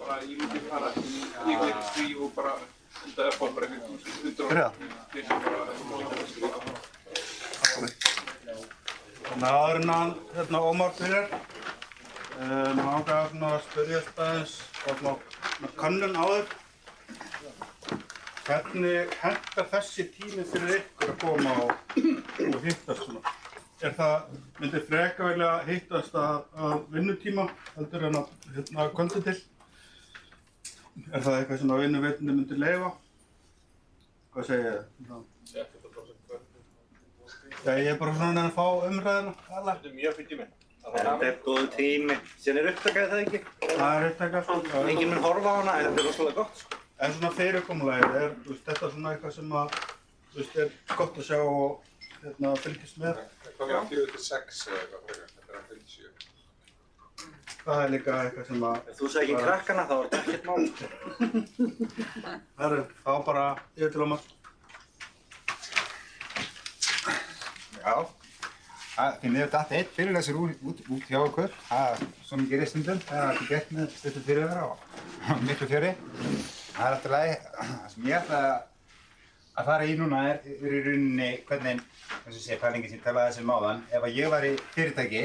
Bara ég myndi fara í einhvern því og bara þetta er bara einhvern hundur Byrja. Þannig að áður en hann, hérna, Ómar uh, maður langar svona að spyrja aðeins, svona með könnun áður. Hvernig hentar þessi tími fyrir ykkur að koma og, og hittast svona? Er það, myndir freka velja að hittast að, að vinnutíma heldur en að hérna, kvöldu til? Er það eitthvað sem að vinnuveitindi myndir leifa? Hvað segir þið? Já, ég er bara svona að fá umræðina, alla. Þetta er mjög fyrir tími. Þetta er góðu tími. Síðan er upptakað það ekki. Það er upptækað, sko. Já, Engin mun horfa á hana en þetta er rosalega gott. sko. En svona fyrirkomulagið er, þú veist, þetta er svona eitthvað sem að, þú veist, er gott að sjá og, hérna, fylgjast með. Hvað var fjögur til sex eða eitthvað fyrir? Þetta er að fyrir sjö. Það er líka eitthvað sem að, Ef þú segir ekki krakkana þá er þetta ekkert mál. það er, þá bara yfir til Ómar. Já, því miður datt eitt fyrirlesur út, hjá okkur. Það er svo mikið ristundum, það er ekki gert með stuttu fyrirvera og miklu fjöri. Það er alltaf lagi. Það sem ég ætla að fara í núna er, í rauninni hvernig, eins og sé, pælingi sem talaði þessum áðan. Ef að ég var í fyrirtæki,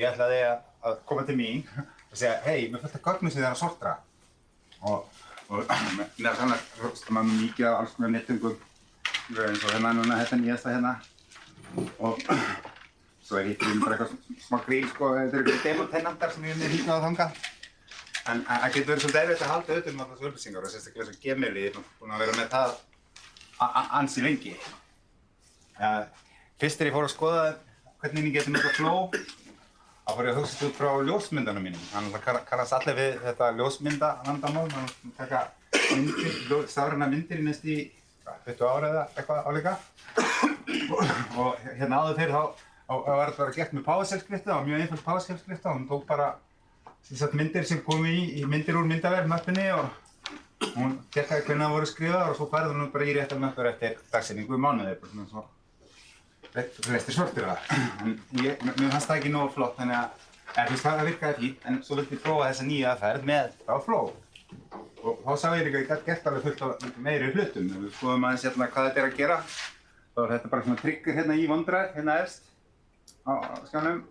ég ætlaði að, koma til mín og segja, hei, mér fullt að gögnum sem það er að sortra. Og, og mér er þannig að maður mikið af alls konar nettingum, eins og hérna núna, þetta nýjasta hérna og svo er hittir bara eitthvað smá gríl sko, þetta eru eitthvað demotennantar sem ég er hýtnað á þangað. En það getur verið svolítið erfitt að halda auðvitað um allar þessu upplýsingar og sérstaklega þessu gemili, ég er búinn að vera með það ansi lengi. Ja, fyrst þegar ég fór að skoða hvernig ég geti notað flow, þá fór ég að hugsa út frá ljósmyndanum mínum. Þannig að það kannast allir við þetta ljósmyndavandamál, þannig að taka myndir, stafræna myndir í næst í 20 ára eða eitthvað áleika og hérna áður fyrir þá var þetta bara gert með PowerShell-skrifta, það var mjög einföld og hún tók bara sagt myndir sem komu í, í myndir úr myndavél möppinni og hún tekkaði hvernig það voru skrifaðar og svo færði hún bara í réttar möppur eftir dagsetningu í mánuði, bara svona svo flestir sortir það. En ég, mér fannst það ekki nógu flott þannig að, þú veist það virkaði fínt en svo vildi ég prófa þessa nýja aðferð með þá flow. Og þá sá ég líka að ég gæti gert alveg fullt af meiri hlutum. Við skoðum aðeins hérna hvað þetta er að gera, þá er þetta bara svona trigger hérna í OneDrive, hérna efst á, á skjánum.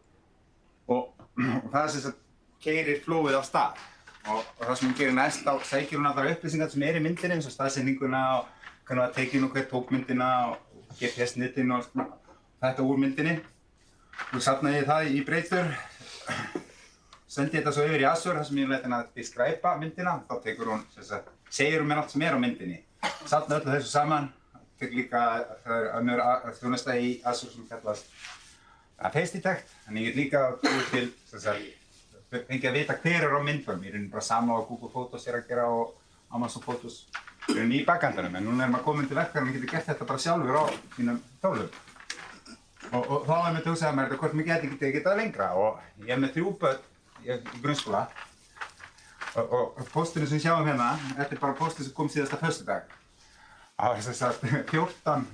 Og, og það sem keirir flowið á stað. Og, og það sem hún gerir næst, þá sækir hún allar upplýsingar sem er í myndinni, eins og staðsendinguna og hvernig það tekið nú hver tók myndina og GPS-nitin og svona, þetta úr myndinni. Og safnaði ég það í breytur sendi þetta svo yfir í Azure þar sem ég leti henni að describa myndina þá tekur hún, segir hún mér allt sem er á myndinni safna öllu þessu saman tek líka, það er önnur þjónusta í Azure sem kallast að face detect, þannig ég get líka búið til, fengið að vita hver er á myndunum, ég er rauninni bara sama á Google Photos er að gera og Amazon Photos. Rauninni í bakkandanum, en núna er maður komin til verkefni og getur gert þetta bara sjálfur á sínum tólum og, og þá er mér til að hugsa mér þetta hvort mér geti getið getað lengra. Og ég er með þrjú börn í grunnskóla. Og, og, og postinu sem sjáum hérna, þetta er bara postinu sem kom síðasta föstudag það var þess að 14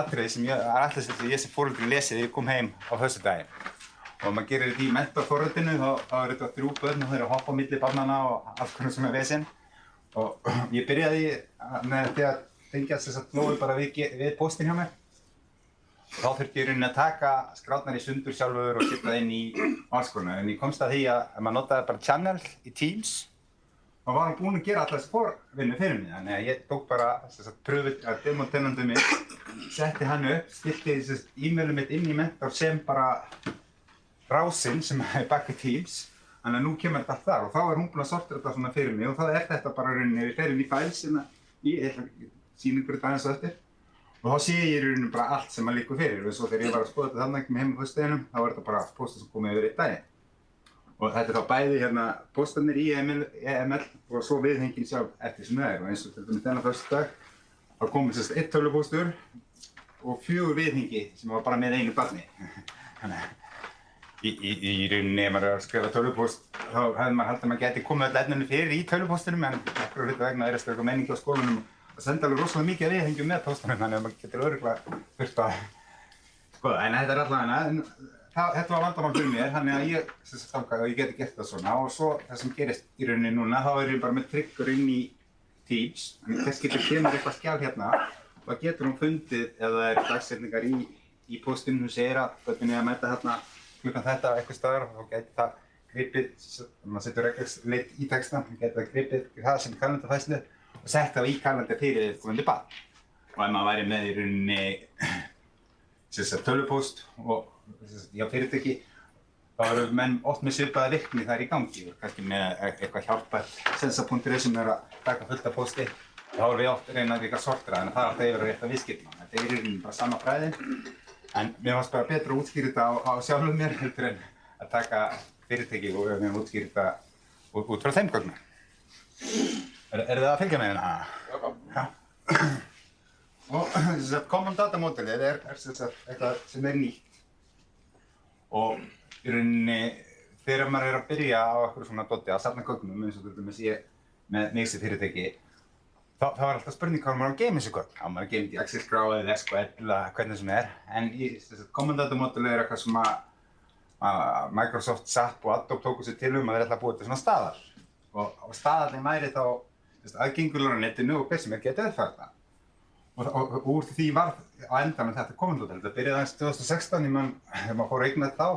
atriði sem ég er alltaf sem ég sem fóröldri lesið þegar ég kom heim á föstudaginn og maður gerir þetta í mentorforritinu þá, er þetta þrjú börn og þau eru að hoppa á milli barnana og allt hvernig sem er vesinn og ég byrjaði að- með því að tengjast þess að flóðu bara við, við postin hjá mér. Þá þurfti ég rauninni að taka skrátnar í sundur sjálfur og setja það inn í alls konar. En ég komst að því að maður notaði bara channel í Teams, þá var hann búinn að gera alltaf þessi forvinnu fyrir mig. Þannig að ég tók bara þess að pröfið að demotenandu mitt, setti hann upp, stillti þessi e-mailum mitt inn í mentor sem bara rásinn sem er bak í Teams. Þannig að nú kemur þetta þar og þá er hún búinn að sortera þetta svona fyrir mig og þá er þetta bara rauninni, við ferum í fæls sem ég ætla að sína ykkur þetta aðeins á eftir. Og þá sé ég í rauninu bara allt sem að líka fyrir og svo þegar ég var að skoða þetta þannig með heim á fyrsteginum þá var þetta bara póstar sem komið yfir einn daginn. Og þetta er þá bæði hérna póstarnir í EML, EML og svo viðhengin sjálf eftir sem það er og eins og til dæmis þennan fyrstu dag þá komið sérst eitt tölvupóstur og fjögur viðhengi sem var bara með einu barni. Þannig að í, í, í rauninni ef maður er að skrifa tölvupóst þá hefði maður haldið að maður geti komið öll efninu fyrir í tölvupóstunum en okkur hluta vegna er að stöka menningi á skólanum að senda alveg rosalega mikið viðhengjum með póstunum þannig að maður getur öruglega þurft að skoða en þetta er en það, þetta var vandamál fyrir mér þannig að ég ákvað að ég geti gert það svona. Og svo það sem gerist í rauninni núna þá er ég bara með tryggur inn í Teams. Þannig þess getur kemur eitthvað skjál hérna? Og það getur hún fundið ef það er dagsetningar í, í postinu sem segir að hvernig ég að mæta hérna klukkan þetta á eitthvað staðar og þá getur það gripið, maður setur reglulegt í textan, þá getur það gripið það sem kalendarfæslu og sett það í kalendar fyrir viðkomandi barn. Og ef maður væri með í rauninni tölvupóst og já fyrirtæki þá eru menn oft með svipaða virkni þar í gangi kannski með eitthvað hjálpar sensa.is sem er að taka fullt af pósti þá erum við oft reynað líka að sortera en það er alltaf yfir að rétta viðskipna. Þetta er í rauninni bara sama fræði en mér fannst bara betra að útskýra þetta á, á sjálfum mér heldur en að taka fyrirtæki og við höfum útskýra þetta út, út frá þeim gögnum. Er, er það að fylgja með hérna? Já. Og sem sagt, Common Data Modelið er, er sagt, eitthvað sem er nýtt. Og í rauninni, þegar maður er að byrja á eitthvað svona doti að safna gögnum, eins og til dæmis ég með mig sem fyrirtæki, þá, þá er alltaf spurning hvað maður á að geima þessu gögn. Á maður að geima þetta í Excel-skrá eða SQL eða hvernig sem er. En í Modelið er eitthvað sem að, Microsoft, SAP og Adobe tóku sér til um að þeir ætla að búa til svona staðar. Og, og staðarnir væri þá aðgengulegur á netinu og hver sem er getið það. Og, og, og úr því var á endanum þetta út. Þetta byrjaði aðeins 2016, ég mann, þegar maður fór að eigna þetta á,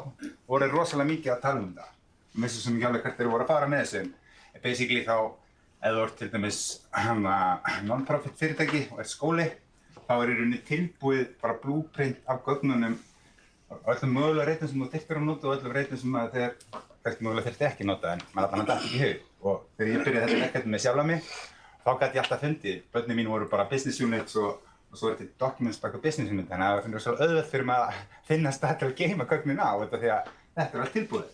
voru rosalega mikið að tala um þetta. Mér finnst sem ekki alveg hvert þeir voru að fara með þessu. Basically þá, ef þú ert til dæmis non-profit fyrirtæki og er skóli, þá er í rauninni tilbúið bara blueprint af gögnunum öllum mögulega reytum sem þú þyrftir að nota og öllum reytum sem að þeir mögulega þyrfti ekki að nota en maður að dætt ekki í hug. Og þegar ég byrjaði þetta verkefni með sjálfa mig, þá gæti ég alltaf fundið. Börnin mín voru bara business units og, og svo er þetta documents baka business unit, þannig að það finnur svo auðvöld fyrir maður að finna stað til að geima gögnin á þetta því að þetta er allt tilbúið.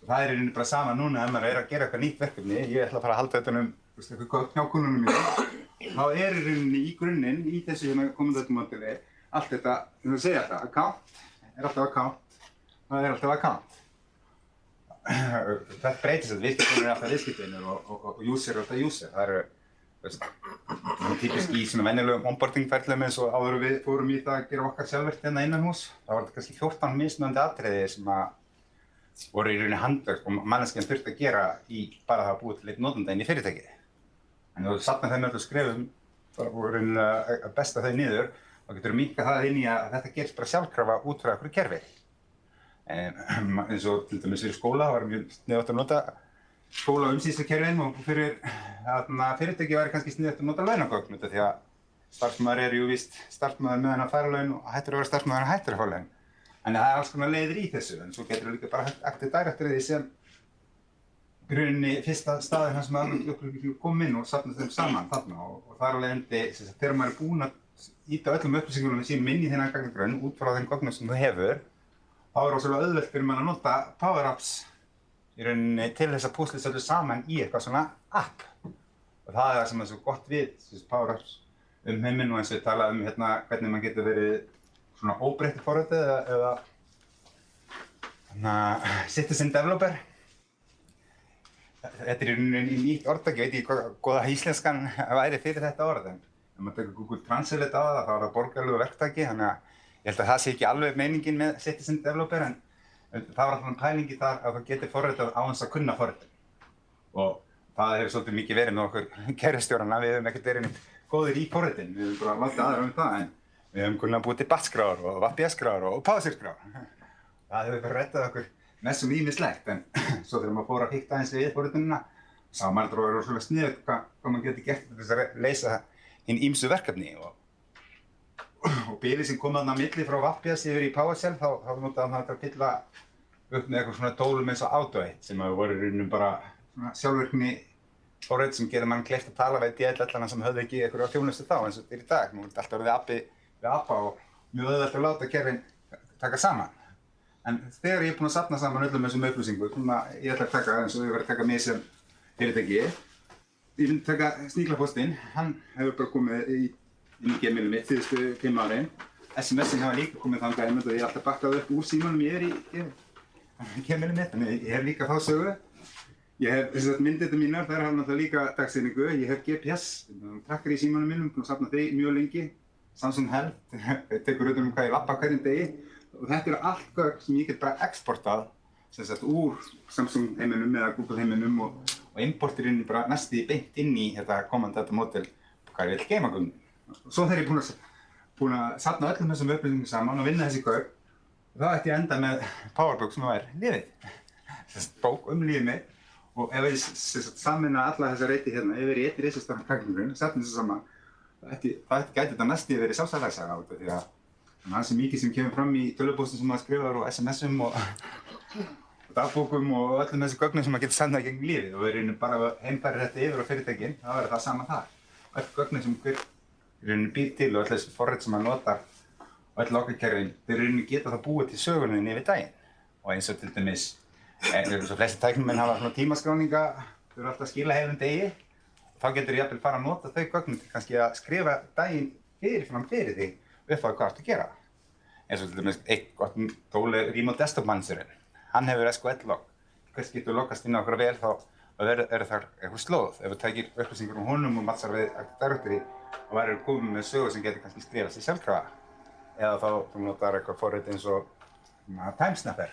Og það er rauninni bara sama núna ef maður er að gera eitthvað nýtt verkefni, ég ætla að fara að halda þetta um þú veist, eitthvað kunnunum mínum, þá er rauninni í grunninn, í þessu hérna komandöldumódeli, allt þetta, þú veist segja þetta, account er alltaf account, það er alltaf account. þetta breytist þetta, viðskiptunir er alltaf viðskiptunir og, og, og user er alltaf user. Það eru, það er típisk í svona venjulegum onboarding-ferðlum eins og áður við fórum í það að gera okkar sjálfvert hérna innan hús. Það var kannski 14 mismunandi atriði sem að voru í rauninni handverk og manneskjan þurfti að gera í bara það að búa til eitt notanda inn í fyrirtækið. En þú satt með þeim öllu skrefum voru rauninni að besta þau niður þá getur minka það inn í að þetta gerist bara sjálfkrafa út frá einhverju kerfi. En eins og til dæmis fyrir skóla var mjög sniðvægt að nota skóla umsýslukerfin og fyrir fyrirtæki væri kannski sniðvægt að nota launagögn út af því að starfsmæður er jú víst starfsmæður meðan að færa laun og hættur að vera starfsmæður að hættur að fá laun. En það er alls konar leiðir í þessu en svo getur þú líka bara aktið dærættir því sem í rauninni fyrsta staðin hans með alveg upplýsingum kom inn og safna þeim saman þarna og, og þar alveg endi þegar maður er búinn að íta öllum upplýsingunum sínum inn í þennan gagnagrunn út frá þeim gögnum sem þú hefur þá er rosalega auðvelt fyrir mann að nota Power Apps í rauninni til þess að púsla þessu saman í eitthvað svona app. Og það er það sem er svo gott við þessu Power Apps um heiminn og eins og ég tala um hérna hvernig maður getur verið svona óbreytti forrættið eða, eða hérna citizen developer. Þetta er í rauninni nýtt orðtak, ég veit ekki hvað góða íslenskan væri fyrir þetta orð en ef maður tekur Google Translate á það þá er það borgarlegu verktaki þannig að ég held að það sé ekki alveg meiningin með citizen developer en það var alltaf pælingi þar að það getur forritað á þess að kunna forritun og það hefur svolítið mikið verið með okkur kerfistjórana, við hefum ekkert verið neitt góðir í forritin. Við höfum bara látið aðra um það en við höfum kunna búið til batskráður og VPS-skráður og PowerShell-skráður. Það hefur bara rettað okkur mest sem ímislegt en svo þegar maður fór að hýtta eins við forritunina sá maður þetta rosalega sniðugt hvað, hvað maður getur gert til þess að leysa hinn ímsu verkefni og, og bilið sem kom þarna á milli frá VPS yfir í PowerShell þá, þá notaði þetta að fylla upp með eitthvað svona tólum eins og Auto8 sem hafa voru í rauninu bara svona sjálfvirkni forrið sem gerir mann kleift að tala við DL-allana sem höfðu ekki eitthvað þjónustu þá eins og þetta er í dag. Nú er þetta alltaf orðið appi við appa og mjög auðvitað að láta kerfin taka saman. En þegar ég er búinn að safna saman öllum þessum upplýsingum, ég ætla að taka eins og ég verði að taka mig sem fyrirtæki, ég myndi taka Sníklapostinn, hann hefur bara komið í, í gemilum mitt síðustu fimm árin. SMS-in hafa líka komið þangað einmitt og ég er alltaf bakkað upp úr símanum ég er í gemilum mitt, þannig ég hef líka þá sögu. Ég hef þess að myndið þetta mínar, þær hafa náttúrulega líka dagsinningu. Ég hef GPS, trakkar í símanum mínum, búinn að safna þeir mjög lengi. Samsung Health, tekur auðvitað um hvað ég lappa hverjum degi. Og þetta eru allt gögn sem ég get bara exportað sem sagt úr Samsung heiminum eða Google heiminum og, og importir inn bara næstu beint inn í þetta Command Data Model hvað ég vil geima gögn. Svo þegar ég er búinn að, búinn að safna öllum þessum upplýsingum saman og vinna þessi gögn, þá ætti ég að enda með PowerBook sem er lífið. Þessi bók um lífið mitt og ef ég samina alla þessa reyti hérna yfir í eitt risastóran kakningurinn, safna þessu saman, það ætti, gæti þetta næstu verið sjálfsæðarsaga á þetta því að það er hansi mikið sem kemur fram í tölvupóstum sem maður skrifar og SMS-um og, dagbókum og öllum þessu gögnum sem maður getur sendað gegn lífið og við erum bara heimfærir þetta yfir á fyrirtækinn, þá verður það sama þar. Öll gögnum sem hver rauninni býr til og öll þessi forrið sem maður notar og öll okkarkerfin, þeir rauninni geta það búið til söguninni yfir daginn. Og eins og til dæmis eins og flesti tæknumenn hafa svona tímaskráninga þau eru alltaf að skila hefðum degi. Þá getur ég jafnvel fara að nota þau gögnum til kannski að skrifa daginn fyrirfram fyrir þig upp á hvað þú ert að gera. Eins og til dæmis eitt gott tóli Remote Desktop Managerinn hann hefur SQL-log hvers getur lokast inn á okkur vel þá er, er þar eitthvað slóð. Ef þú tækir upplýsingur um honum og mattsar við Og verður komið með sögu sem getur kannski skrifað sér sjálfkrafa. Eða þá þú notar eitthvað forrið eins og Timesnapper.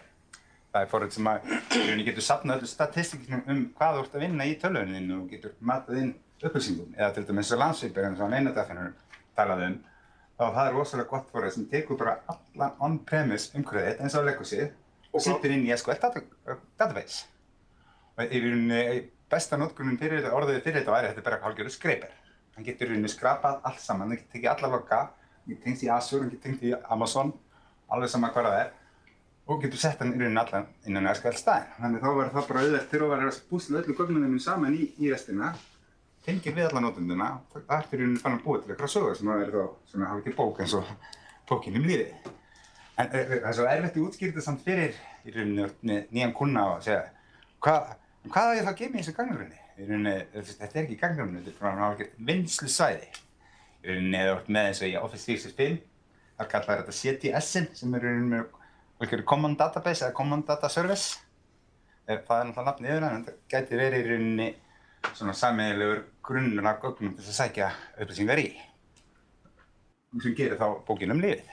Það er forrið sem að þú getur safnað öllu statistíknum um hvað þú ert að vinna í tölvuninu og getur matað inn upplýsingum. Eða til dæmis eins og að einadafinnurum talaði um. Þá það er rosalega gott forrið sem tekur bara allan on-premise umhverfið eins og Legacy og sittir inn í SQL data, database. Og í rauninni besta notkunin fyrir þetta orðið fyrir þetta væri að þetta er bara hálfgerður skreipir hann getur í rauninni skrapað allt saman, hann getur tekið alla logga hann getur tengt í Azure, hann getur tengt í Amazon alveg sama hvað það er og getur sett hann í rauninni allan innan SQL staðinn. Þannig þá verður það bara auðvelt þegar þú verður að búsla öllu gögnunum saman í, í restina, tengir við alla nótunduna og það ertu í rauninni fann að búa til eitthvað sögur sem að verður þá svona hálfgeir bók eins og bókinn um lífið. En það er svo erfitt að útskýra þetta samt fyrir í rauninni nýjan kuna og segja hvað, hvað er það að gema í þessu gagnrunni? Rauninni, þetta er ekki gagnrunni, þetta er bara hálfgeir vinslu svæði. Í rauninni þú ert með eins og í Office 365, þar kallar þetta CTS-in sem er rauninni með Common Database eða Common Data Service. Það er náttúrulega nafnið yfir hann, en það gæti verið í rauninni svona sammeðilegur grunnur af gögnum til að sækja upplýsingar í. Sem gerir þá bókin um lífið.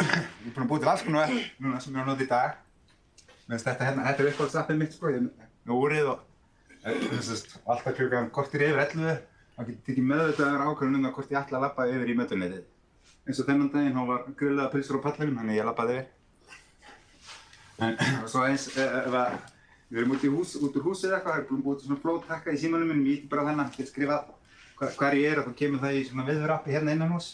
Ég er búinn að búið til alls konar núna sem ég á að nota í dag. Þetta hérna, þetta er uppáhaldsappið mitt sko, ég er með úrið og þessast alltaf klukkan kortir yfir 11. þá getur tekið meðvitaðar ákvörðun um það hvort ég ætla að labba yfir í mötuneytið eins og þennan daginn þá var grillaða pilsur á pallinum þannig ég lappaði yfir. En svo eins ef að við erum út, hús, út úr húsið eitthvað, erum búið til svona flóttakka í símanum minnum, ég ítti bara þennan, get skrifað hva, hvar ég er og þá kemur það í svona viðvörappi hérna innan hús.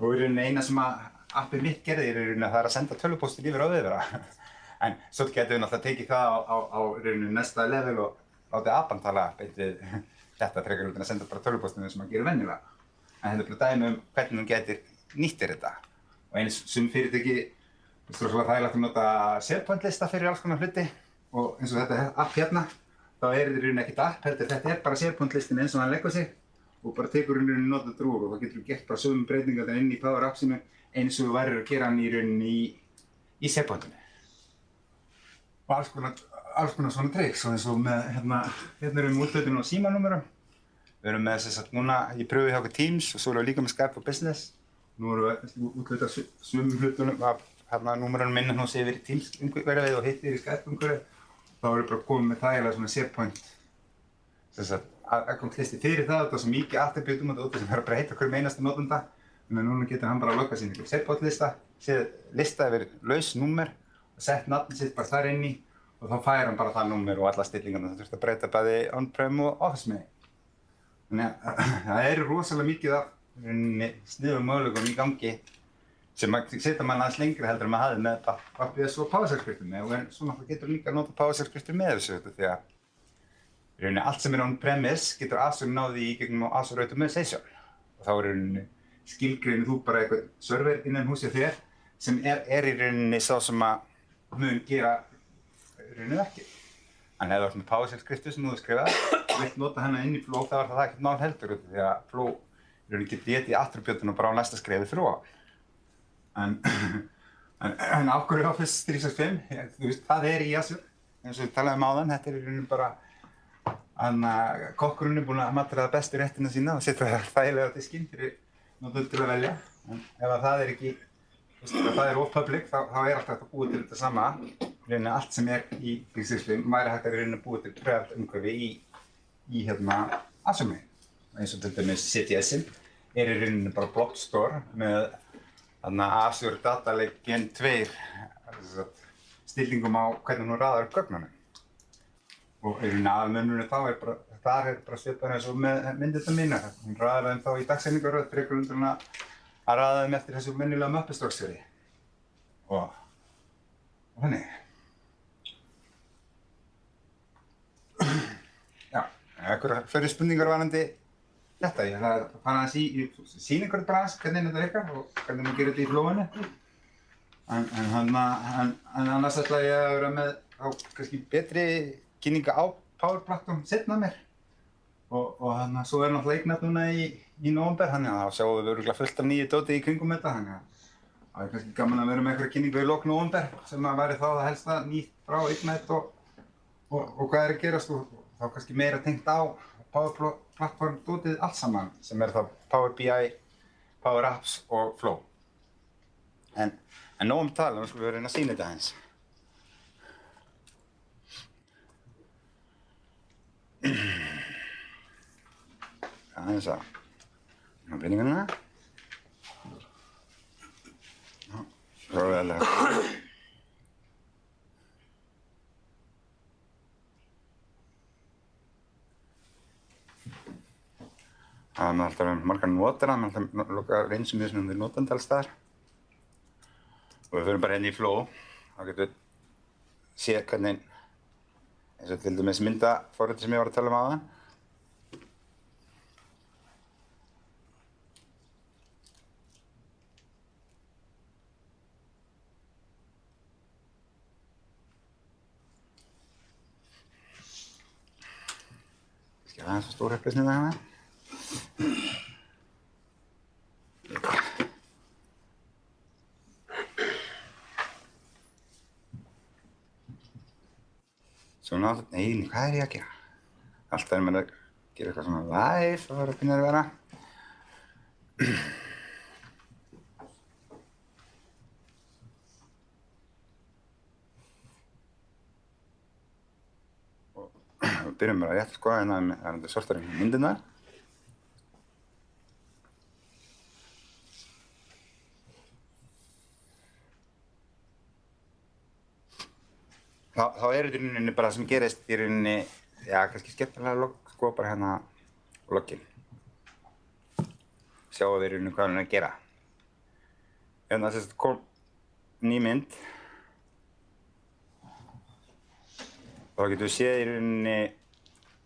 Og í rauninni eina sem að appið mitt gerði er í rauninni að það er að senda tölvupóstir yfir á viðvöra. En svo getum við náttúrulega tekið það á, á, á rauninni næsta level og látið appan tala beint við þetta frekar út en að senda bara tölvupóstinu sem að gera vennilega. En þetta er bara dæmi um hvernig hún getur nýttir þetta. Og eins sem fyrirtæki það er svolítið þægilegt að nota SharePoint lista fyrir alls konar hluti. Og eins og þetta app hérna þá er þetta í rauninni ekkert app heldur þetta er bara SharePoint listin eins og hann leggur sig. Og bara tekur í rauninni nota drúr og þá getur þú gert bara sögum breytingar inn í Power Appsinu eins og þú værir að gera hann í rauninni í, í SharePointinu og alls konar, alls konar svona tricks og eins og með hérna, hérna erum við útlöðinu á símanúmerum við erum með þess að núna ég pröfi hjá okkur Teams og svo erum við líka með Skype for Business Nú erum við útluta sumum hlutunum af hérna númurinn minna hún sé yfir í Teams umhverfið og hitt yfir í Skype umhverfið. Þá erum við bara komið með þægilega svona SharePoint þess að aðgangslisti fyrir það, þetta er svo mikið attributum og þetta sem er að breyta hverjum einasta notanda. Þannig að núna getur hann bara að lokka sín ykkur setbótlista, séð lista yfir laus númer og sett nafn sitt bara þar inn í og þá fær hann bara það númer og alla stillingarna það þurft að breyta bæði on-prem og office með. Þannig að það eru rosalega mikið af sniðum möguleikum í gangi sem setja mann aðeins lengri heldur en maður hafði með Pappið og PowerShell-skriftum og svo náttúrulega getur líka að nota PowerShell-skriftum með þessu þetta því að í rauninni allt sem er on-premise getur Azure náði í gegnum Azure Automation og þá er í rauninni skilgreinu þú bara eitthvað server innan húsið þér sem er, er í rauninni sá sem að mun gera í rauninni ekki. En ef þú ert með PowerShell-skriftu sem þú hefur skrifað og vilt nota hennar inn í Flow þá er það ekkert mál heldur því að Flow í rauninni getur getið í og bara á næsta skrifið þrjá. En, en, en hverju Office 365? Ég, þú veist, það er í Azure eins og við talaðum á þann, þetta er í rauninni bara Þannig að kokkurinn er búinn að matra það bestu réttina sína og setja það þægilega á diskinn fyrir til að velja. En ef að það er ekki, ef það er off public, þá, þá er alltaf að búa til þetta sama. Rauninni allt sem er í Bíksíslim væri hægt að rauninni búa til pröfald umhverfi í, í hérna Azure. Eins og til dæmis CTS-in er í rauninni bara block store með Azure Data Lake Gen 2 stillingum á hvernig hún raðar upp gögnunum og í rauninni aðalmennunni þá er bara, þar er bara svipað eins og með myndirna mína. Hún ræðir þeim þá í dagseiningaröð fyrir einhvern veginn að að ræða þeim eftir þessu mennilega möppustróksfjöri. Og, og þannig. Já, eitthvað fyrir spurningar varandi þetta. Ég ætla að fara að sí, sína bara aðeins hvernig þetta virkar og hvernig maður gerir þetta í flóinu. En, en, en, en annars ætla ég að vera með á kannski betri kynninga á Power Platform setna mér og, þannig að svo er náttúrulega eignat núna í, í nóvember þannig að þá sjáum við öruglega fullt af nýju dóti í kringum þetta þannig að það er kannski gaman að vera með eitthvað kynningu í lok nóvember sem að væri þá það helsta nýtt frá eignat og, og, og hvað er að gerast og þá kannski meira tengt á Power Platform dótið allt saman sem er þá Power BI, Power Apps og Flow. En, en nóg um tala, við skulum vera að reyna að sína þetta aðeins aðeins að ná peningana svo er vel að það er alltaf með margar notar það er alltaf loka reynsum við sem við notandi alls þar og við fyrir bara henni í flow. Þá getum við séð hvernig eins og til dæmis myndaforriti sem ég var að tala um aðan Skal upplýsninga hérna. Svona, nei, hvað er ég að gera? Alltaf er maður að gera eitthvað svona live, það var að finna að vera. Og við byrjum bara rétt sko, en það er þetta sortar í myndirnar. Þá, þá er þetta í rauninni bara sem gerist í rauninni, já, kannski skemmtilega log, sko, bara hérna loggin. Sjáum við í rauninni hvað hann er að gera. Hérna þess að kom ný mynd. Þá getum við séð í rauninni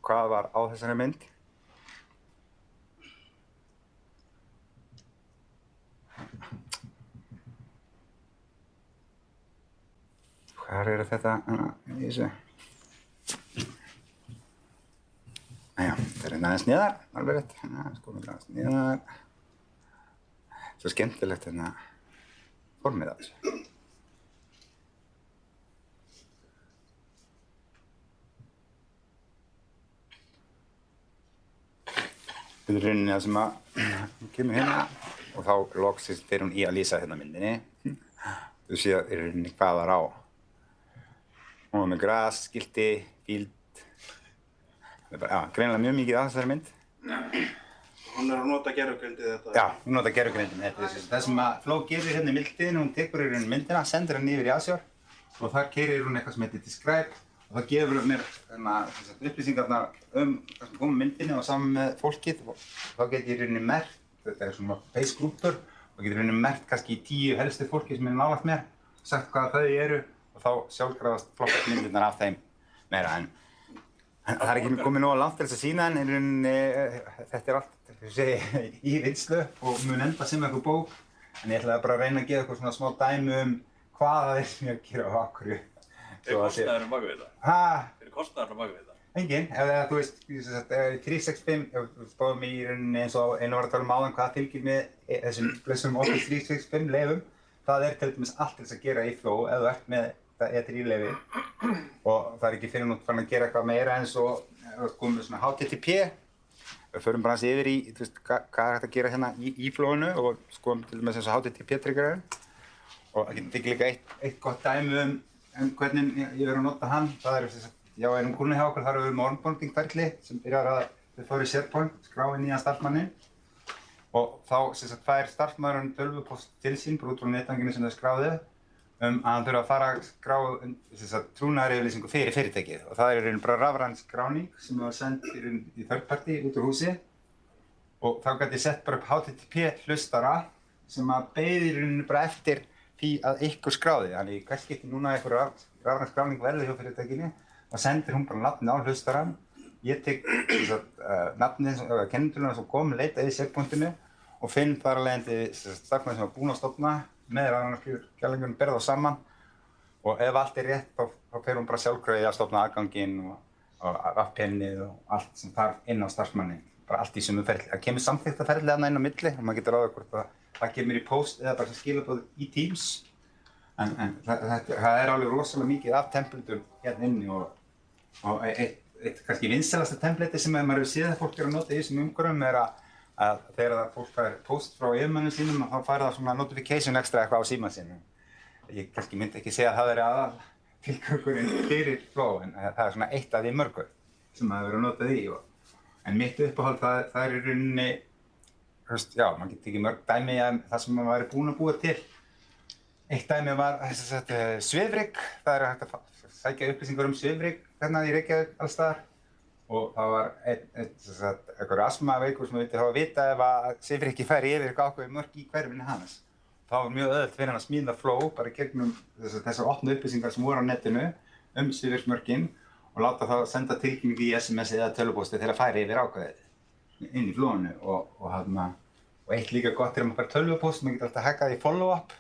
hvað var á þessari mynd. Hvar er þetta? Æja, það er hérna aðeins niðar, alveg rétt. Hérna, sko, aðeins niðar. Svo skemmtilegt hérna formið af þessu. Þetta er rauninni það sem að kemur hérna og þá loksist fyrir hún í að lýsa hérna myndinni. Þú séu í rauninni hvað var á. Hún var með gras, skilti, bíld, Það er bara, já, greinilega mjög mikið að þessari mynd. Hún er að nota gerfugrindið þetta. Já, hún nota gerfugrindin. Þetta er það sem að Flow gerir hérna í mildtíðinu, hún tekur í raun myndina, sendir hann yfir í Azure og þar keirir hún eitthvað sem heitir Describe og það gefur mér hérna, sem sagt, upplýsingarnar um hvað sem kom í myndinni og saman með fólkið og þá get ég rauninni merkt, þetta er svona base grúpur og get í rauninni merkt kannski í tíu helstu fólki sem er nálægt mér, sagt hvað þau eru og þá sjálfkrafast flokkast myndirnar af þeim meira en En það er ekki komið nóga langt til þess að sína en rauninni, eh, þetta er allt ég segi, í vinslu og mun enda sem eitthvað bók. En ég ætlaði bara að reyna að gefa eitthvað svona smá dæmi um hvað það er sem ég er að gera á akkurju. Hver er kostnæðurinn bak við þetta? Hæ? Hver er kostnæðurinn bak við þetta? Engin. Ef það, þú veist, ég sem sagt, ef í 365, ef við spáðum í rauninni eins og einu var að tala um áðan hvað fylgir með e- þessum blessum Office 365 leifum. Það er til dæmis allt þess að gera í Flow ef þú ert með þetta E3 leifi og það er ekki fyrir nútt fann að gera eitthvað meira eins og við komum með svona HTTP við förum bara hans yfir í, þú veist, hvað, hvað er hægt að gera hérna í, í flóinu og skoðum til dæmis eins og HTTP-tryggarinn og það getur líka eitt, eitt gott dæmi um, um hvernig ég, verið að nota hann það er þess að, já, einum kúrni hjá okkur þar eru við onboarding-ferli sem byrjar að við fórum í SharePoint, skráði nýjan starfsmannin og þá sem sagt fær starfsmæðurinn tölvupost til sín bara út frá netanginu sem þau skráði um að hann þurfa að fara að skrá trúnaðaryfirlýsingu fyrir fyrirtækið. Og það er raun bara rafræn skráning sem var sendt í, í third party út úr húsi. Og þá gæti ég sett bara upp HTTP hlustara sem að beði í rauninu bara eftir því að ykkur skráði þannig í hvers skipti núna ykkur raf, rafræn skráning verði hjá fyrirtækinu þá sendir hún bara nafni á hlustaran ég tek uh, nafnið eða kennitöluna sem kom leita í segpunktinu og finn þar að leiðandi starfnæði sem var búinn að stopna með rafnarskjálfingunum berða þá saman. Og ef allt er rétt þá, þá fer hún bara sjálfkröðið að stopna aðganginn og, og rappennið og allt sem þarf inn á starfsmanni bara allt í sumu ferli. Það kemur samþykta ferli aðna inn á milli og maður getur ráða hvort að það kemur í post eða bara skilabóð í Teams en, en það, það, það er alveg rosalega mikið af templatum hérna inni og, og eitt, eitt kannski vinselasta templati sem maður hefur séð að fólk er að nota í þessum umhverfum er að að þegar það fólk fær post frá yfirmönnum sínum þá fær það svona notification extra eitthvað á síman sínum. Ég kannski myndi ekki segja að það er aðal tilgangurinn fyrir flow en það er svona eitt af því mörgur sem maður verið að nota því. Og, en mitt uppáhald það, það er í rauninni, höfst, já, maður getur ekki mörg dæmi að það sem maður væri búinn að búa til. Eitt dæmi var þess að þetta svifrygg, það er hægt að sækja upplýsingar um svifrygg hérna í Reykjavík alls staðar og það var einhver asmaveikur sem vildi hafa að vita ef að Sifriki færi yfir eitthvað ákveði mörg í hverfinu hans. Það var mjög öðvöld fyrir hann að smíða flow bara gegnum þessar, opnu upplýsingar sem voru á netinu um Sifriksmörgin og láta það senda tilkynningu í SMS eða tölupósti þegar það færi yfir ákveðið inn í flowinu og, og, hana, og eitt líka gott er að maður fær tölvupóst, maður getur alltaf hackað í follow-up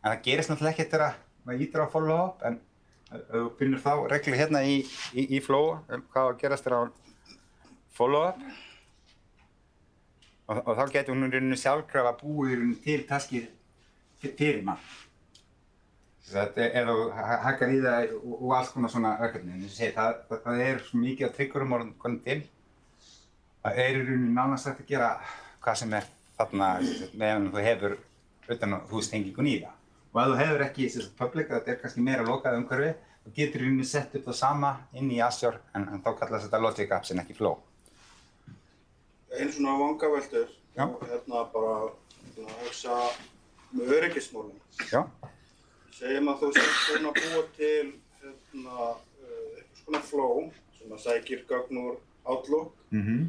en það gerist náttúrulega ekkert þegar maður ítir á follow-up en þú finnur þá reglu hérna í, í, í flow um hvað að gerast þér á follow-up. Og, og þá getur hún í rauninu sjálfkrafa búið til taskið fyrir ef þú hakkar í það og, alls konar svona verkefni, en það, það, það er svo mikið af tryggurum orðin til að er í rauninu nánast hægt að gera hvað sem er þarna meðan þú hefur utan að þú stengingun í það. Og ef þú hefur ekki sagt, public, þetta er kannski meira lokað umhverfi, þá getur þú sett upp það sama inn í Azure, en, en þá kallast þetta Logic Apps en ekki Flow. Einn svona vangaveldur, hérna bara hérna, að hugsa með öryggismálum. Já. Segjum að þú búinn að búa til hérna, uh, eitthvað svona flow sem að sækir gögn úr Outlook. Mm -hmm.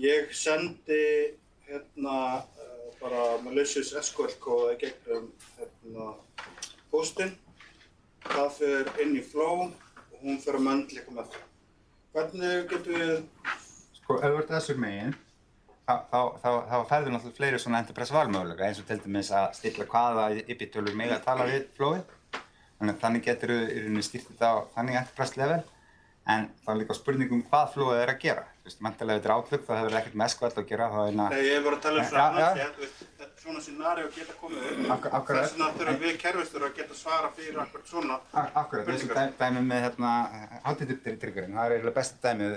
Ég sendi hérna uh, bara malicious SQL kóða gegnum hérna postinn. Það fyrir inn í flow og hún fyrir að möndleika með það. Hvernig getum við Sko, ef þú ert þessur megin, þá, þá, þá, þá færðu náttúrulega fleiri svona enterprise valmöguleika, eins og til dæmis að stilla hvaða IP-tölur mega að tala við flowið. Þannig, þannig getur þú í rauninni þetta á þannig enterprise level, en það er líka spurning um hvað flowið er að gera. Þú veist, mæntilega ef þetta er Outlook, þá hefur það ekkert með SQL að gera, þá er hérna... Nei, ég hef bara að tala um svona annars, ég, þú veist, þetta- svona scenario geta komið upp. Þess vegna þurfum við kerfistur að geta svara fyrir akkur svona. Ak- Akkurat, þessu dæ- dæmi með hérna HTTP-tryggurinn, það er eiginlega besta dæmið.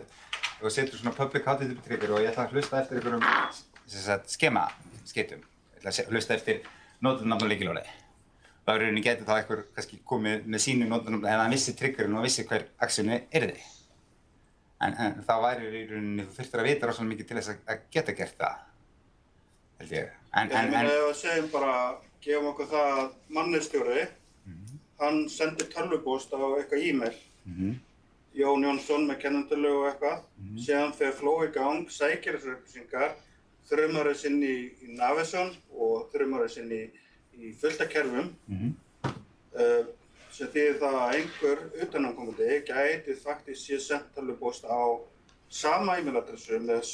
Þú setur svona public HTTP-tryggur og ég ætla að hlusta eftir einhverjum skema skeytum. Ég ætla að hlusta eftir nótunafn er í rauninni getur þá einhver kannski komið með sínu nótunafn eða hann vissi tryggurinn og vissi hver aksjónu yrði. En, en það væri í rauninni, þú þurftir að vita rosalega mikið til þess að, að geta gert það, held ég. En, Ég en, meina en, ef við segjum bara, gefum okkur það að mannestjóri, hann sendir tölvupóst á eitthvað e-mail, mhm, Jón Jónsson með kennendölu og eitthvað, síðan fer fló í gang, sækir þessar upplýsingar, þrjumar þess inn í, í Navision og þrjumar þess inn í, í fullta kerfum, mhm, uh, sem þýðir það að einhver utanankomandi gæti faktisk sé sendt tölvupóst á sama e-mailadressu með,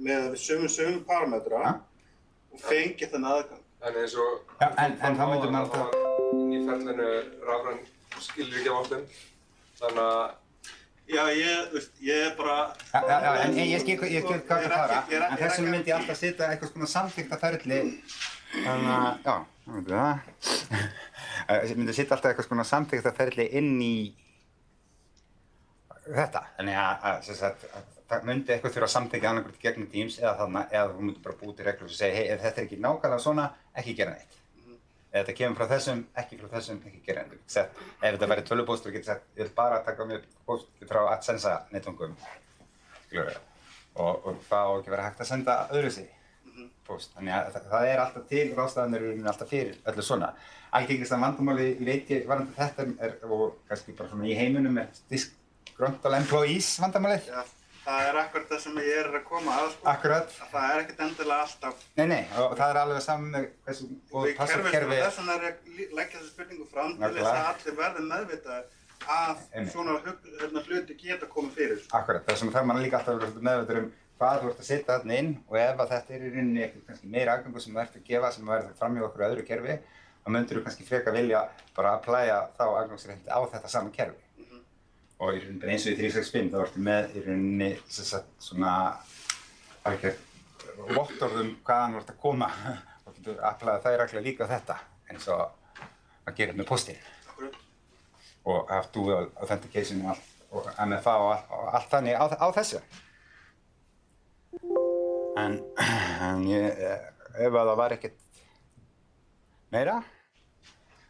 með sömu sömu parametra Ja. og fengi þannig aðgang. En eins og Já, en- en þá myndi maður alltaf inn í ferlinu rafræn skilur ekki áttum þannig að Já, ég, þú veist, ég er bara... Já, já, já, en ég, ég skil ég skil hvað er það fara, en þessum myndi ég alltaf setja eitthvað svona samþykta ferli, þannig að, já, þá myndi það. Ég myndi setja alltaf eitthvað svona samþykta ferli inn í þetta, þannig að, að, að það myndi eitthvað þurfa að samþykja annarkvæmt gegnum Teams eða þarna, eða þú myndi bara búið til reglur sem segja, hei, ef þetta er ekki nákvæmlega svona, ekki gera neitt. Ef þetta kemur frá þessum, ekki frá þessum, ekki gera neitt. Sett, ef þetta væri tölvupóstur, getur sagt, ég vil bara taka mér póst frá AdSense netungum, skilur og, og það á ekki að vera hægt að senda öðru sig póst. Þannig að það, það er alltaf til ráðstafanir í rauninni alltaf fyrir öllu svona. Algengasta vandamáli, ég veit ég, varandi þetta er, og kannski bara svona í heiminum er disgruntled employees vandamálið. Já, það er akkurat það sem ég er að koma að, sko. Akkurat. Að það er ekkert endilega alltaf Nei, nei, og það er alveg saman með hversu góð og password-kerfi. þess vegna er ég að leggja þessu spurningu fram til þess að allir verði meðvitað að Einmitt. svona hérna, hluti geta komið fyrir. Akkurat, þess vegna þarf maður líka alltaf að vera meðvitað um hvað þú ert að setja þarna inn og ef að þetta er í rauninni eitthvað kannski meira aðgangur sem þú ert að gefa sem verður fram í okkur öðru kerfi þá myndir þú kannski freka vilja bara að plæja þá aðgangsrétti á þetta sama kerfi. Og í rauninni eins og í 365 þá ertu með í rauninni sagt svona alveg vottorðum hvaðan þú ert að koma og getur að plæja þær regla líka á þetta eins og að gera með Akkurat. og have dual authentication og, allt, og MFA og, allt- og allt þannig á, á þessu. En, en ég, eh, ef að það var ekkert meira,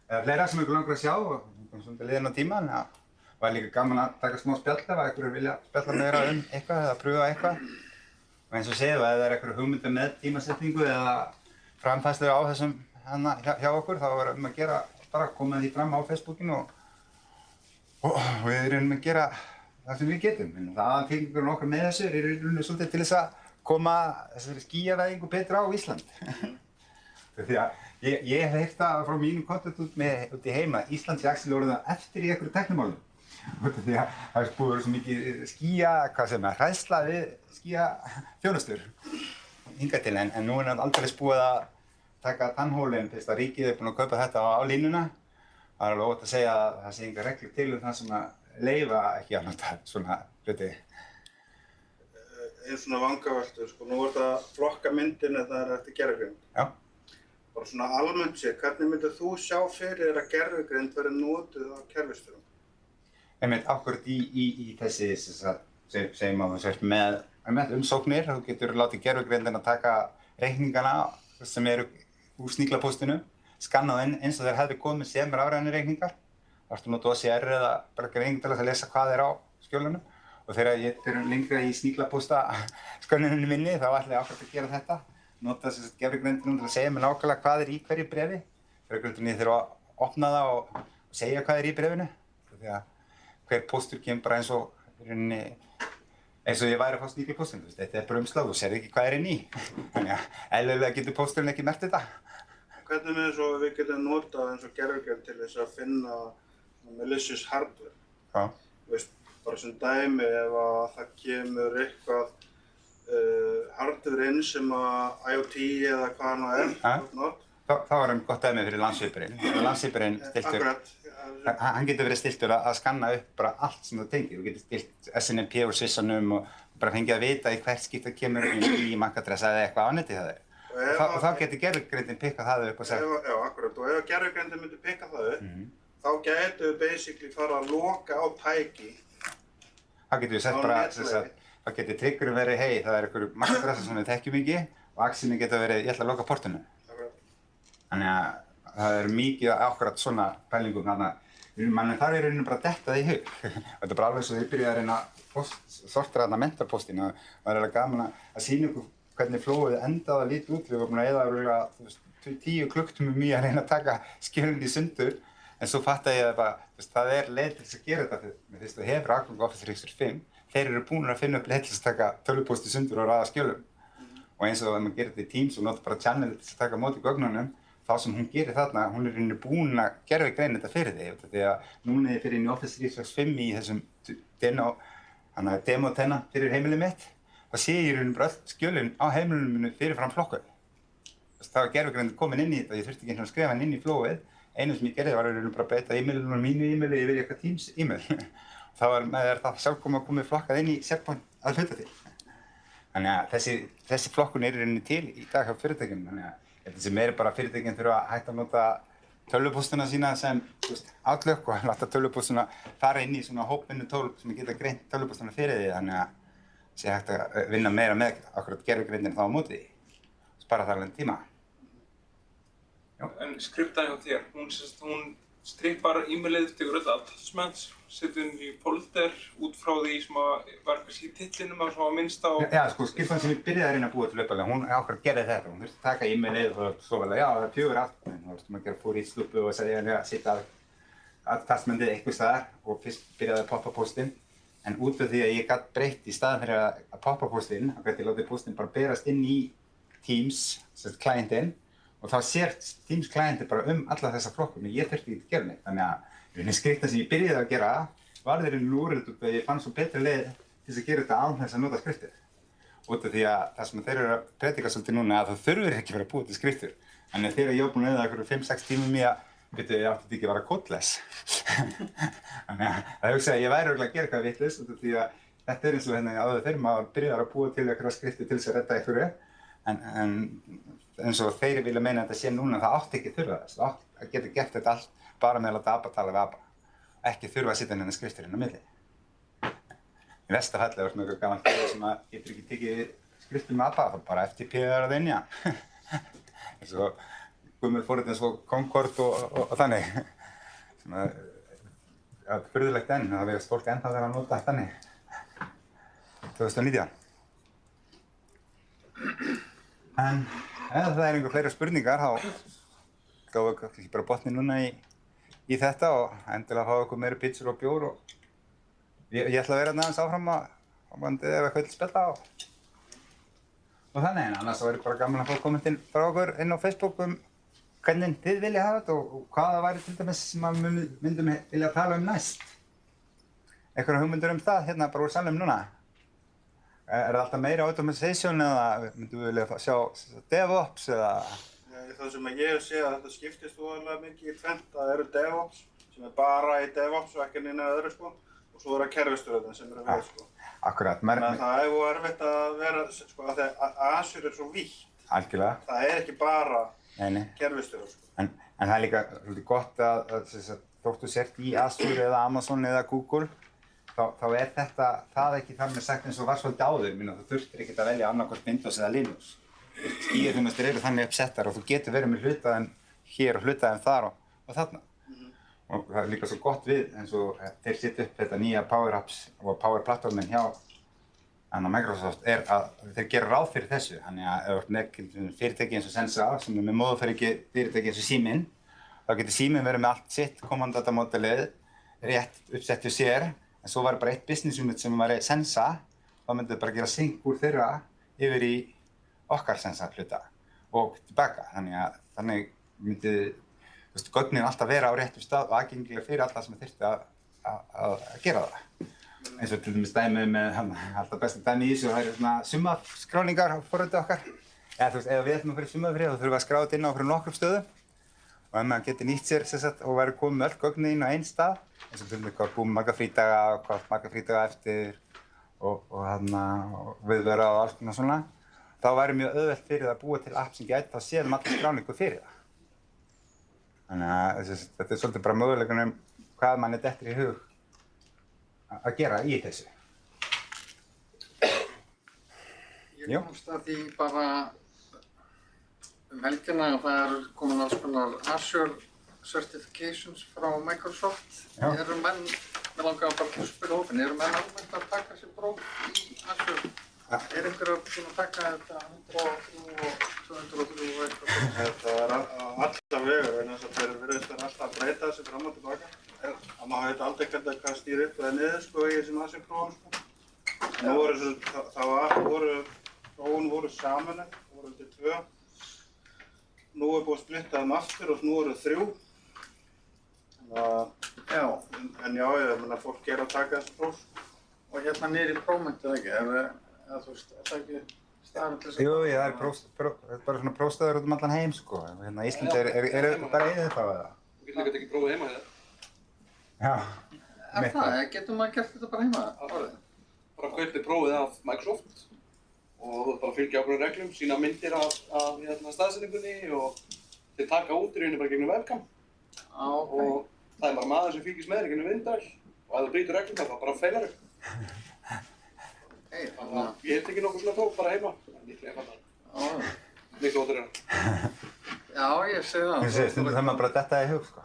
eða fleira sem ykkur langar að sjá og svolítið liðin á tíman, það var líka gaman að taka smá spjall ef að ykkur vilja spjalla meira um eitthvað eða pröfa eitthvað. Og eins og segið, ef það er eitthvað hugmynda með tímasetningu eða framfæslu á þessum hana hjá, hjá okkur, þá er um að gera bara koma því fram á Facebookinu og, og við erum að gera það sem við getum. En það aðfengingurinn okkar með þessu er í rauninni svolítið til þess að koma þessari skíjavæðingu betra á Ísland. Því að ég, ég hef það frá mínum kontakt út, með, út í heima, Ísland sé axil orðið eftir í einhverju teknimálum. Því að það er búið svo mikið skíja, hvað sem er, hræðsla við skíja þjónustur hingað til en, en nú er það aldrei búið að taka tannhólinn fyrst að ríkið er búin að kaupa þetta á, á línuna. Það er alveg ótt að segja að það sé enga reglur til um það sem að leifa ekki nota svona hluti. Einn svona vangaveltu, sko, nú er það flokka myndin eða það er eftir gerðugrind. Já. Bara svona almennt sér, hvernig myndir þú sjá fyrir að gerðugrind verði notuð á kerfistörum? einmitt akkurat í, í, í þessi sem að þú sért með, með umsóknir, þú getur látið gerfugrindin að taka reikningana sem eru úr sníklapóstinu, skanna það eins og þeir hefði komið sem rafræðinni reikningar. Það ertu að nota OCR eða bara greining til að lesa hvað er á skjólunum og þegar ég er lengra í sníklapósta skönninni minni þá ætla ég akkurat að gera þetta. Nota þess að gerfugrindin til að segja mér nákvæmlega hvað er í hverju brefi. Gerfugrindinni þurfa að opna það og, og segja hvað er í brefinu. Því að hver póstur kemur bara eins og rauninni eins og ég væri að fá þú veist, þetta er bara umslag og sér ekki hvað er inn í. Þannig að eðlilega getur pósturinn ekki mert þetta. Hvernig með þess að við getum notað eins og gerðugrind til þess að finna malicious hardware? Bara sem dæmi ef að það kemur eitthvað uh, hardware inn sem að IoT eða hvað hann er, Ja. Þá, þá er hann gott dæmi fyrir landsvipurinn. Landsvipurinn stiltur, Akkurat. hann getur verið stiltur að, að skanna upp bara allt sem þú tengir. Þú getur stilt SNMP úr svissanum og bara fengið að vita í hvert skipt það kemur í MAC-adressa eða eitthvað á neti það er. Og Og, þá, að- getur gerðugrindin pikkað það upp og Ef, já, akkurat. Og ef gerðugrindin myndi pikka það upp, Mhm. þá gætu við basically fara að loka á tæki. Þá getur við sett bara, sagt, þá getur triggerum verið, hei, það er einhverju MAC-adressa sem við þekkjum ekki og axinni getur verið, ég ætla að loka. Akkurat. Þannig að það er mikið akkurat svona pælingum þarna. Mann þar er í rauninu bara að detta það í hug. Þetta er bara alveg svo þið byrjuð að reyna að post, sortir þarna mentorpostin og það er alveg gaman að, að sína ykkur hvernig flóið endaði að líti út. Við vorum að eða tí- tíu klukktum mjög að reyna að taka skjölinn í sundur en svo fattaði ég að veist, það er leið til þess að gera þetta með þess að þú hefur Outlook Office 365, þeir eru búin að finna upp leið til þess að taka tölvuposti sundur og ræða skjölum. Og eins og ef maður gerir þetta í Teams og notar bara channel til að taka móti gögnunum þá sem hún gerir þarna, hún er í rauninni búin að gerfi grein þetta fyrir þig því að núna er ég fyrir inn í Office 365 í þessum demo, hana, demo tenna fyrir heimilið mitt þá sé ég í rauninni bara öll skjölin á heimilinu minu fyrir fram flokkuð þá er gerfi grein komin inn í þetta ég þurfti ekki veginn að skrifa hann inn í flóið einu sem ég gerði var rauninni bara að breyta e-mailinu mínu e-maili yfir eitthvað Teams e-mail þá var með það sjálf komið að flokkað inn í SharePoint að hluta til Þannig að þessi, þessi flokkun er í rauninni til í dag hjá fyrirtækjum. Þannig að ég held að þessi meiri bara fyrirtækjum þurfa að hætta að nota tölvupóstuna sína sem Outlook og láta tölvupóstuna fara inn í svona hópvinnu tól sem geta greint tölvupóstuna fyrir því. Þannig að sé hægt að vinna meira með akkurat gerfugrindin þá á móti því. Spara þar alveg tíma. En skriftaði hjá þér, hún, hún strippar e-mailið, tekur öll attachments, setur inn í folder út frá því sem að var kannski í titlinum að minnst á... Já, sko, skiptan sem ég byrjaði að reyna að búa til uppalega, hún ákveður gerði þetta. Hún þurfti að taka e-mailið og svo vel að já, það er fjögur attachment. Þá þurfti maður að gera fór í slúpu og segja henni að setja attachmentið eitthvað staðar og fyrst byrjaði að poppa postinn. En út af því að ég gætt breytt í staðan fyrir að að poppa postinn, þá gæti ég látið postinn bara berast inn í Teams, sem klientinn, og þá sér Teams klientinn bara um alla þessa flokkum, en ég þurfti ekki að gera neitt. Þannig að í rauninni skriftan sem ég byrjaði að gera var þeirri lúrið út af að ég fann svo betri leið til að gera þetta án þess að nota skriftir út af því að það sem þeir eru að predika svolítið núna að það þurfur ekki að vera búa til skriftur. Þannig að þegar ég var búinn að eða einhverju 5-6 tímum í að, veitu, ég átti ekki að vera kódless. Þannig að það hugsa að ég væri örugglega að gera eitthvað vitlaust út af því að þetta er eins og hérna áður þegar maður byrjar að búa til einhverja skriftir til þess að redda einhverju. En, en eins og þeir vilja meina þetta sé núna það átti ekki þurfa þess. Það átti að geta gert þetta allt bara með að láta ABBA tala við ABBA. Ekki þurfa að setja henni skriftir inn á milli. Í falli var svona eitthvað gaman fyrir sem að getur ekki tekið skriftum með ABBA, þá bara FTP er að vinja. eins og Guðmur fór eins og Concord og, og, og þannig. Sem að, að fyrðulegt enn, það veist fólk ennþá þegar að nota þannig. 2019. En ef það er einhver fleiri spurningar, þá gáum við kannski bara botni núna í, í þetta og endilega fá okkur meiri pizzur og bjór og Ég, ég ætla að vera hérna aðeins áfram að, bandið ef eitthvað vil spilla á. Og þannig, en annars þá er bara gaman að fá kommentin frá okkur inn á Facebook um hvernig þið vilja hafa þetta og, og hvað það væri til dæmis sem við myndum vilja tala um næst. Eitthvað hugmyndur um það hérna bara úr salum núna? Er, það alltaf meira automation eða myndum við vilja sjá DevOps eða? Nei, Það sem að ég sé að þetta skiptist voðalega mikið í tvent, það eru DevOps sem er bara í DevOps og ekki neina öðru sko og svo eru kerfistöðun sem eru við sko. Akkurat, Þannig að það er voða erfitt að vera, sko, að að Azure er svo vítt, algjörlega, það er ekki bara kerfistöðun sko. En, en það er líka svolítið gott að, að, að, að þóttu sért í Azure eða Amazon eða Google þá, þá er þetta, það ekki þar með sagt eins og var svolítið áður, minna, þú þurftir ekkert að velja annarkvæmt Windows eða Linux. Skíðarþjónustir eru þannig uppsettar og þú getur verið með hlutaðin hér og hlutaðin þar og, og þarna. Og það er líka svo gott við eins og eh, þeir setja upp þetta nýja Power Apps og Power Platformin hjá Þannig að Microsoft er að þeir gera ráð fyrir þessu. Þannig að ef þú ert með fyrirtæki eins og Sensa sem er með móðuferiki fyrirtæki eins og Síminn, þá getur Síminn verið með allt sitt komandatamodelið rétt uppsett hjá sér, en svo var bara eitt business unit sem var Sensa, þá myndið þau bara gera sync úr þeirra yfir í okkar Sensa hluta og tilbaka. Þannig að þannig myndið, þú veist, gögnin alltaf vera á réttum stað og aðgengilega fyrir alla sem þurfti að, að, að, að gera það eins og til dæmis dæmið með alltaf besta dæmi í þessu, það eru svona sumafskráningar á forröldu okkar. Eða þú veist, ef við ætlum að fyrir sumafrið þá þurfum við að skráða þetta inn á fyrir nokkrum stöðum og ef maður getur nýtt sér sagt, og verður komið með öll gögnin á einn stað, eins og til dæmis hvað búum marga frídaga og hvað marga frídaga eftir og, og, hana, og viðvera og alls konar svona, þá væri mjög auðvelt fyrir það að búa til app sem gæti þá séð um allir skráningu fyrir það. Þannig að þessi, þetta er svolítið bara möguleikunum um hvað mann er dettur í hug að gera í þessu. Ég komst að því bara um helgina að það er komin alls konar Azure Certifications frá Microsoft. Já. Eru menn mér langar bara að spyrja hópin, eru menn almennt að taka sér próf í Azure? Er einhver að búin að taka þetta 103 og 203 og eitthvað? Þetta er a- a- alla vegur, en þess að þeir virðist vera alltaf að breyta þessu fram og tilbaka. Og maður veit aldrei hvernig hvað stýr upp eða niður sko í þessum aðsum prófum sko. Nú voru þessu, það, það var, voru, prófun voru saman, voru til tvö. Nú er búið að splitta þeim aftur og nú eru þrjú. Þannig að, Já, en, en já, ég meina fólk er að taka þessu próf. og hérna í prófmyndið ekki, er það, eða þú veist, er það ekki staðan til þess að... Jú, já, það er prós, pró, það er bara svona prófstöður út um allan heim, sko. Hérna í Íslandi er, er, er, er bara eða þá eða? Þú getur líka tekið prófið heima hérna. Já. Er mitt það, eða getur maður gert þetta bara heima? Bara kaupið prófið af Microsoft og þú ert bara að fylgja ákveðum reglum, sína myndir af, af hérna, staðsendingunni og þeir taka út í rauninni bara gegnum webcam Á, ok. og það er bara maður sem fylgist með þér gegnum vindal og ef þú brýtur reglum þá bara feilar þau. Hey, Þannig að ég hef tekið nokkuð svona próf bara heima. Það er líklega einfaldara. að, Miklu ótur en. já, ég sé það. Þú sé, stundum það maður bara detta í hug, sko.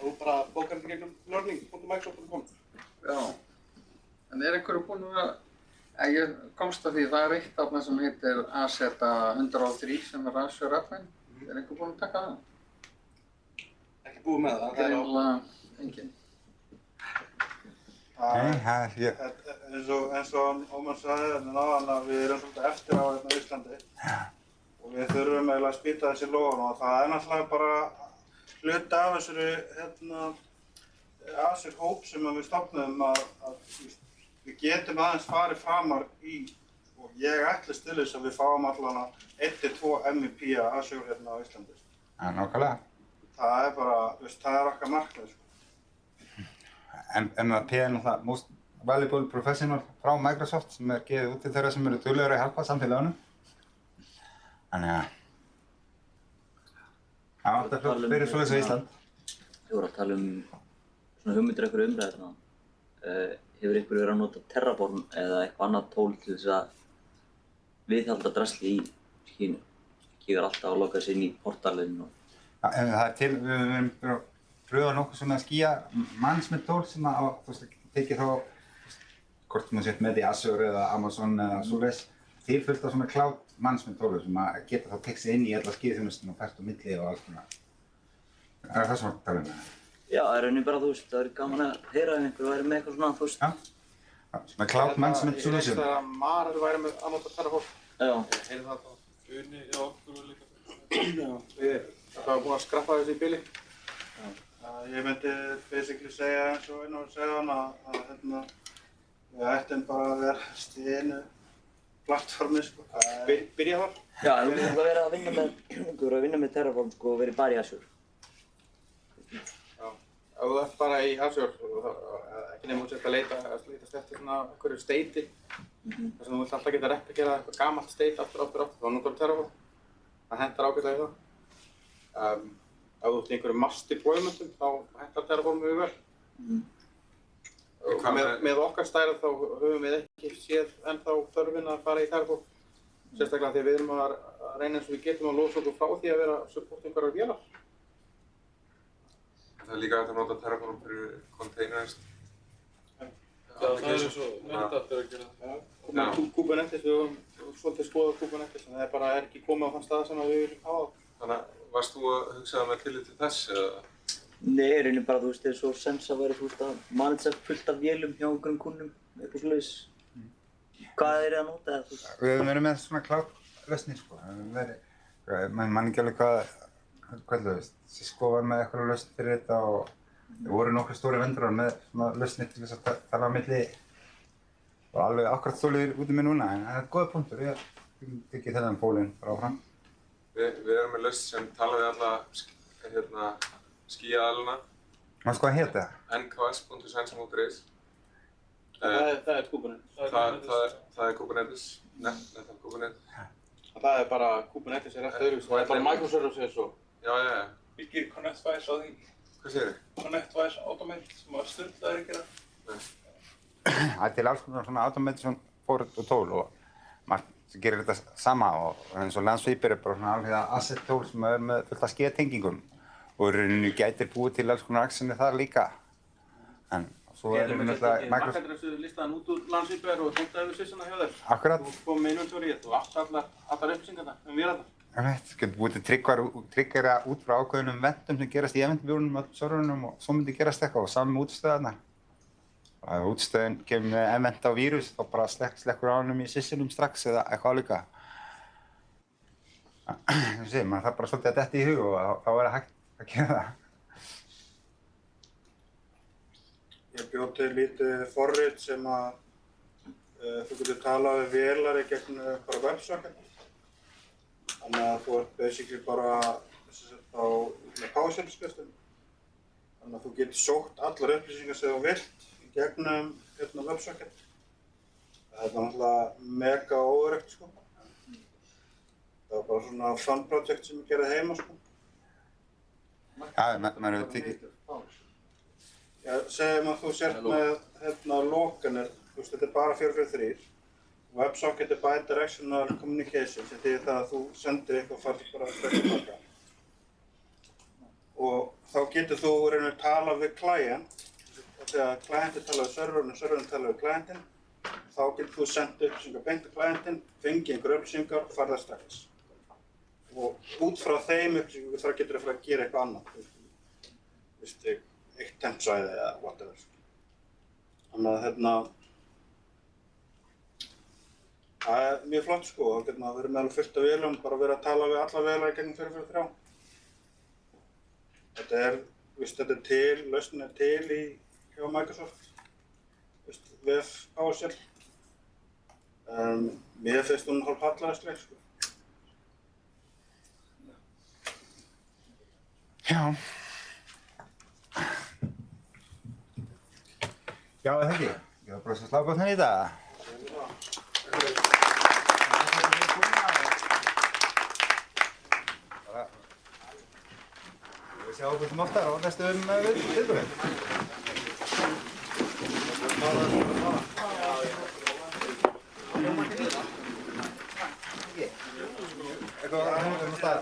Þú bara bókar þetta gegnum learning.microsoft.com. Já. En er einhverju búin að vera, að ég komst að því, það er eitt af það sem heitir AZA 103 sem er Azure Admin. Er einhver búin að taka það? Ekki búið með það. það er á- Greinilega enginn. Nei, það er, ég, eins og, eins og Ómar sagði hérna náðan að við erum svolítið eftir á hérna á Íslandi og við þurfum eiginlega að spýta þessi lóðan og það er náttúrulega bara hluti af þessari hérna þessari hóp sem að við stopnum að, við getum aðeins farið framar í og ég ætlist til þess að við fáum allan að 1-2 MVP að hérna á Íslandi. já, nákvæmlega. Það er bara, veist, það er okkar markmið sko. En, en að P er náttúrulega most valuable professional frá Microsoft sem er gefið út til þeirra sem eru duglegur að hjálpa samfélagunum. Þannig að það er alltaf flott fyrir svoleiðis á Ísland. Þú voru að tala um svona hugmyndir eitthvað umræðina. Uh, hefur ykkur verið að nota Terraform eða eitthvað annað tól til þess að viðhalda drasli í skínu? Vera alltaf að loka sér inn í. Já, en það er til, við erum búin að pröfa nokkuð svona skýja management tól sem að, þú veist, tekið þá, hvort maður sett með í Azure eða Amazon eða svoleiðis, til fullt af svona cloud management tólur sem að geta þá tekst inn í alla skýðþjónustinu og fært á milli og alls konar. Það er það sem við tala um. Já, það er rauninni bara, þú veist, það er gaman að heyra ef einhver væri með eitthvað svona, þú veist. Já, svona cloud management Ég solution. veist að Marel væri með að nota Terraform. Já. Heyrðu það þá? Uni, já, þú var líka. Já, við erum búin að skrappa þessu í bíli. að ég myndi basically segja eins og einu og segja hann að, að hérna, við ættum bara að vera stíðinu plattformi sko. Það Byr, byrja þar. Já, þú verður að vera að vinna með, þú verður að vinna með Terraform, sko, og verið bara í Azure. Ef þú ert bara í og það- ekki nefnum að leita, að leitast eftir svona einhverju steiti, þar sem þú vilt alltaf geta replikera eitthvað gamalt steit aftur, aftur, aftur, þá notar þú Terraform. Það hentar ágætlega í það. Um, ef þú ert í einhverju mass deploymentum, þá hentar Terraform mjög vel. Og Hvað með, með- með okkar stærð þá höfum við ekki séð ennþá þörfin að fara í Terraform. Sérstaklega því að við erum að að reyna eins og við getum að losa okkur frá því að vera að supporta einhverjar vélar. Það er líka hægt að nota Terraform fyrir containers. Já, það er eins og Netap er að gera það. Kubernetes, við höfum svolítið skoðað Kubernetes en það er bara er ekki komið á þann stað sem að við viljum hafa það. Þannig að varst þú að hugsa það með tillit til þess eða? Nei, í rauninni bara, þú veist, eins og sens að vera, þú veist, að manage fullt af vélum hjá einhverjum kunnum, eitthvað svoleiðis. Hvað er þið að nota eða, þú veist? Við höfum verið með svona cloud lausnir sko. Við höfum verið, hvað- mann man ekki alveg hvað, hvað þú veist, Cisco var með eitthvað lausn fyrir þetta og það voru nokkru stóri vendrar með svona lausnir til þess að ta- tala á milli og alveg akkurat stólið út í mig núna en það er góða punktur, ég tekið þennan pólinn frá fram. Við, við erum með lausn sem tala við alla hérna, skíaðaluna, Maður sko að hétta það? nks.sensa.is. Það er, það er Kubernetes. Það, er, það er Kubernetes, net, net Kubernetes. Það er bara, Kubernetes er eftir öðruvísi, það er bara microservices og Já, já, já. Byggir ConnectWise á því. Hvað segir þið? ConnectWise Automate sem að styrlaður að gera. Það er til alls konar svona automation fórut og tól og sem gerir þetta sama og eins og Landsweeper er bara svona alveg asset tól sem er með fullt af skeiðtengingum og í rauninu gætir búið til alls konar actioni þar líka En svo er Getum við náttúrulega ekki Microsoft, markadressu listaðan út úr landsýper og tengta yfir sýsuna hjá þér. akkurat, Þú kom með inventory, þú átt allar, allar upplýsingarna um vélarnar. Búið til tryggara út frá ákveðnum ventum sem gerast í eventbjórnum og serverunum og svo myndi gerast eitthvað og með útstöðarnar. Og ef útstöðin kemur með event á vírus þá bara slekk, slekkur á hennum í syssunum strax eða eitthvað líka. Þú sé, maður þarf bara svolítið að detta í hug og þá- er það hægt að gera það. Ég bjóð til lítið forrit sem að uh, þú getur talað við vélar í gegnum bara websocket. Þannig að þú ert basically bara sem sagt, á PowerShell-skriftum. Þannig að þú getur sótt allar upplýsingar sem þú vilt í gegnum hérna, websocket. Það er náttúrulega mega óöryggt sko. Það var bara svona fun project sem ég gerði heima sko. Já, ma- maður hefur tekið, Já, segjum að þú sért með hérna lokanir, þú veist, þetta er bara 443. WebSocket er bidirectional communication, sem þýðir það að þú sendir eitthvað og farið bara strax tilbaka. Og þá getur þú reynir að tala við client, þegar clientin tala við serverinn og serverinn tala við clientin, þá getur þú sendt upplýsingar beint til clientin, fengið einhver upplýsingar og farið það strax. Og út frá þeim upplýsingum þá getur þú að fara að gera eitthvað annað. Eitt tempsvæði eða whatever. Þannig að hérna, það er mjög flott sko, þá getur maður verið með alveg fullt af vélum, bara verið að tala við alla vélar í gegnum 443. Þetta er, viðst, þetta er til, lausnin er til í hjá Microsoft, viðst, VF PowerShell. Um, mér finnst hún hálf hallaðisleg sko. já. Já, er það ekki? Ég var bara slá gott henni í dag. Við sjáum okkur oftar á næstum viðbúrið. Eitthvað að það er um stað.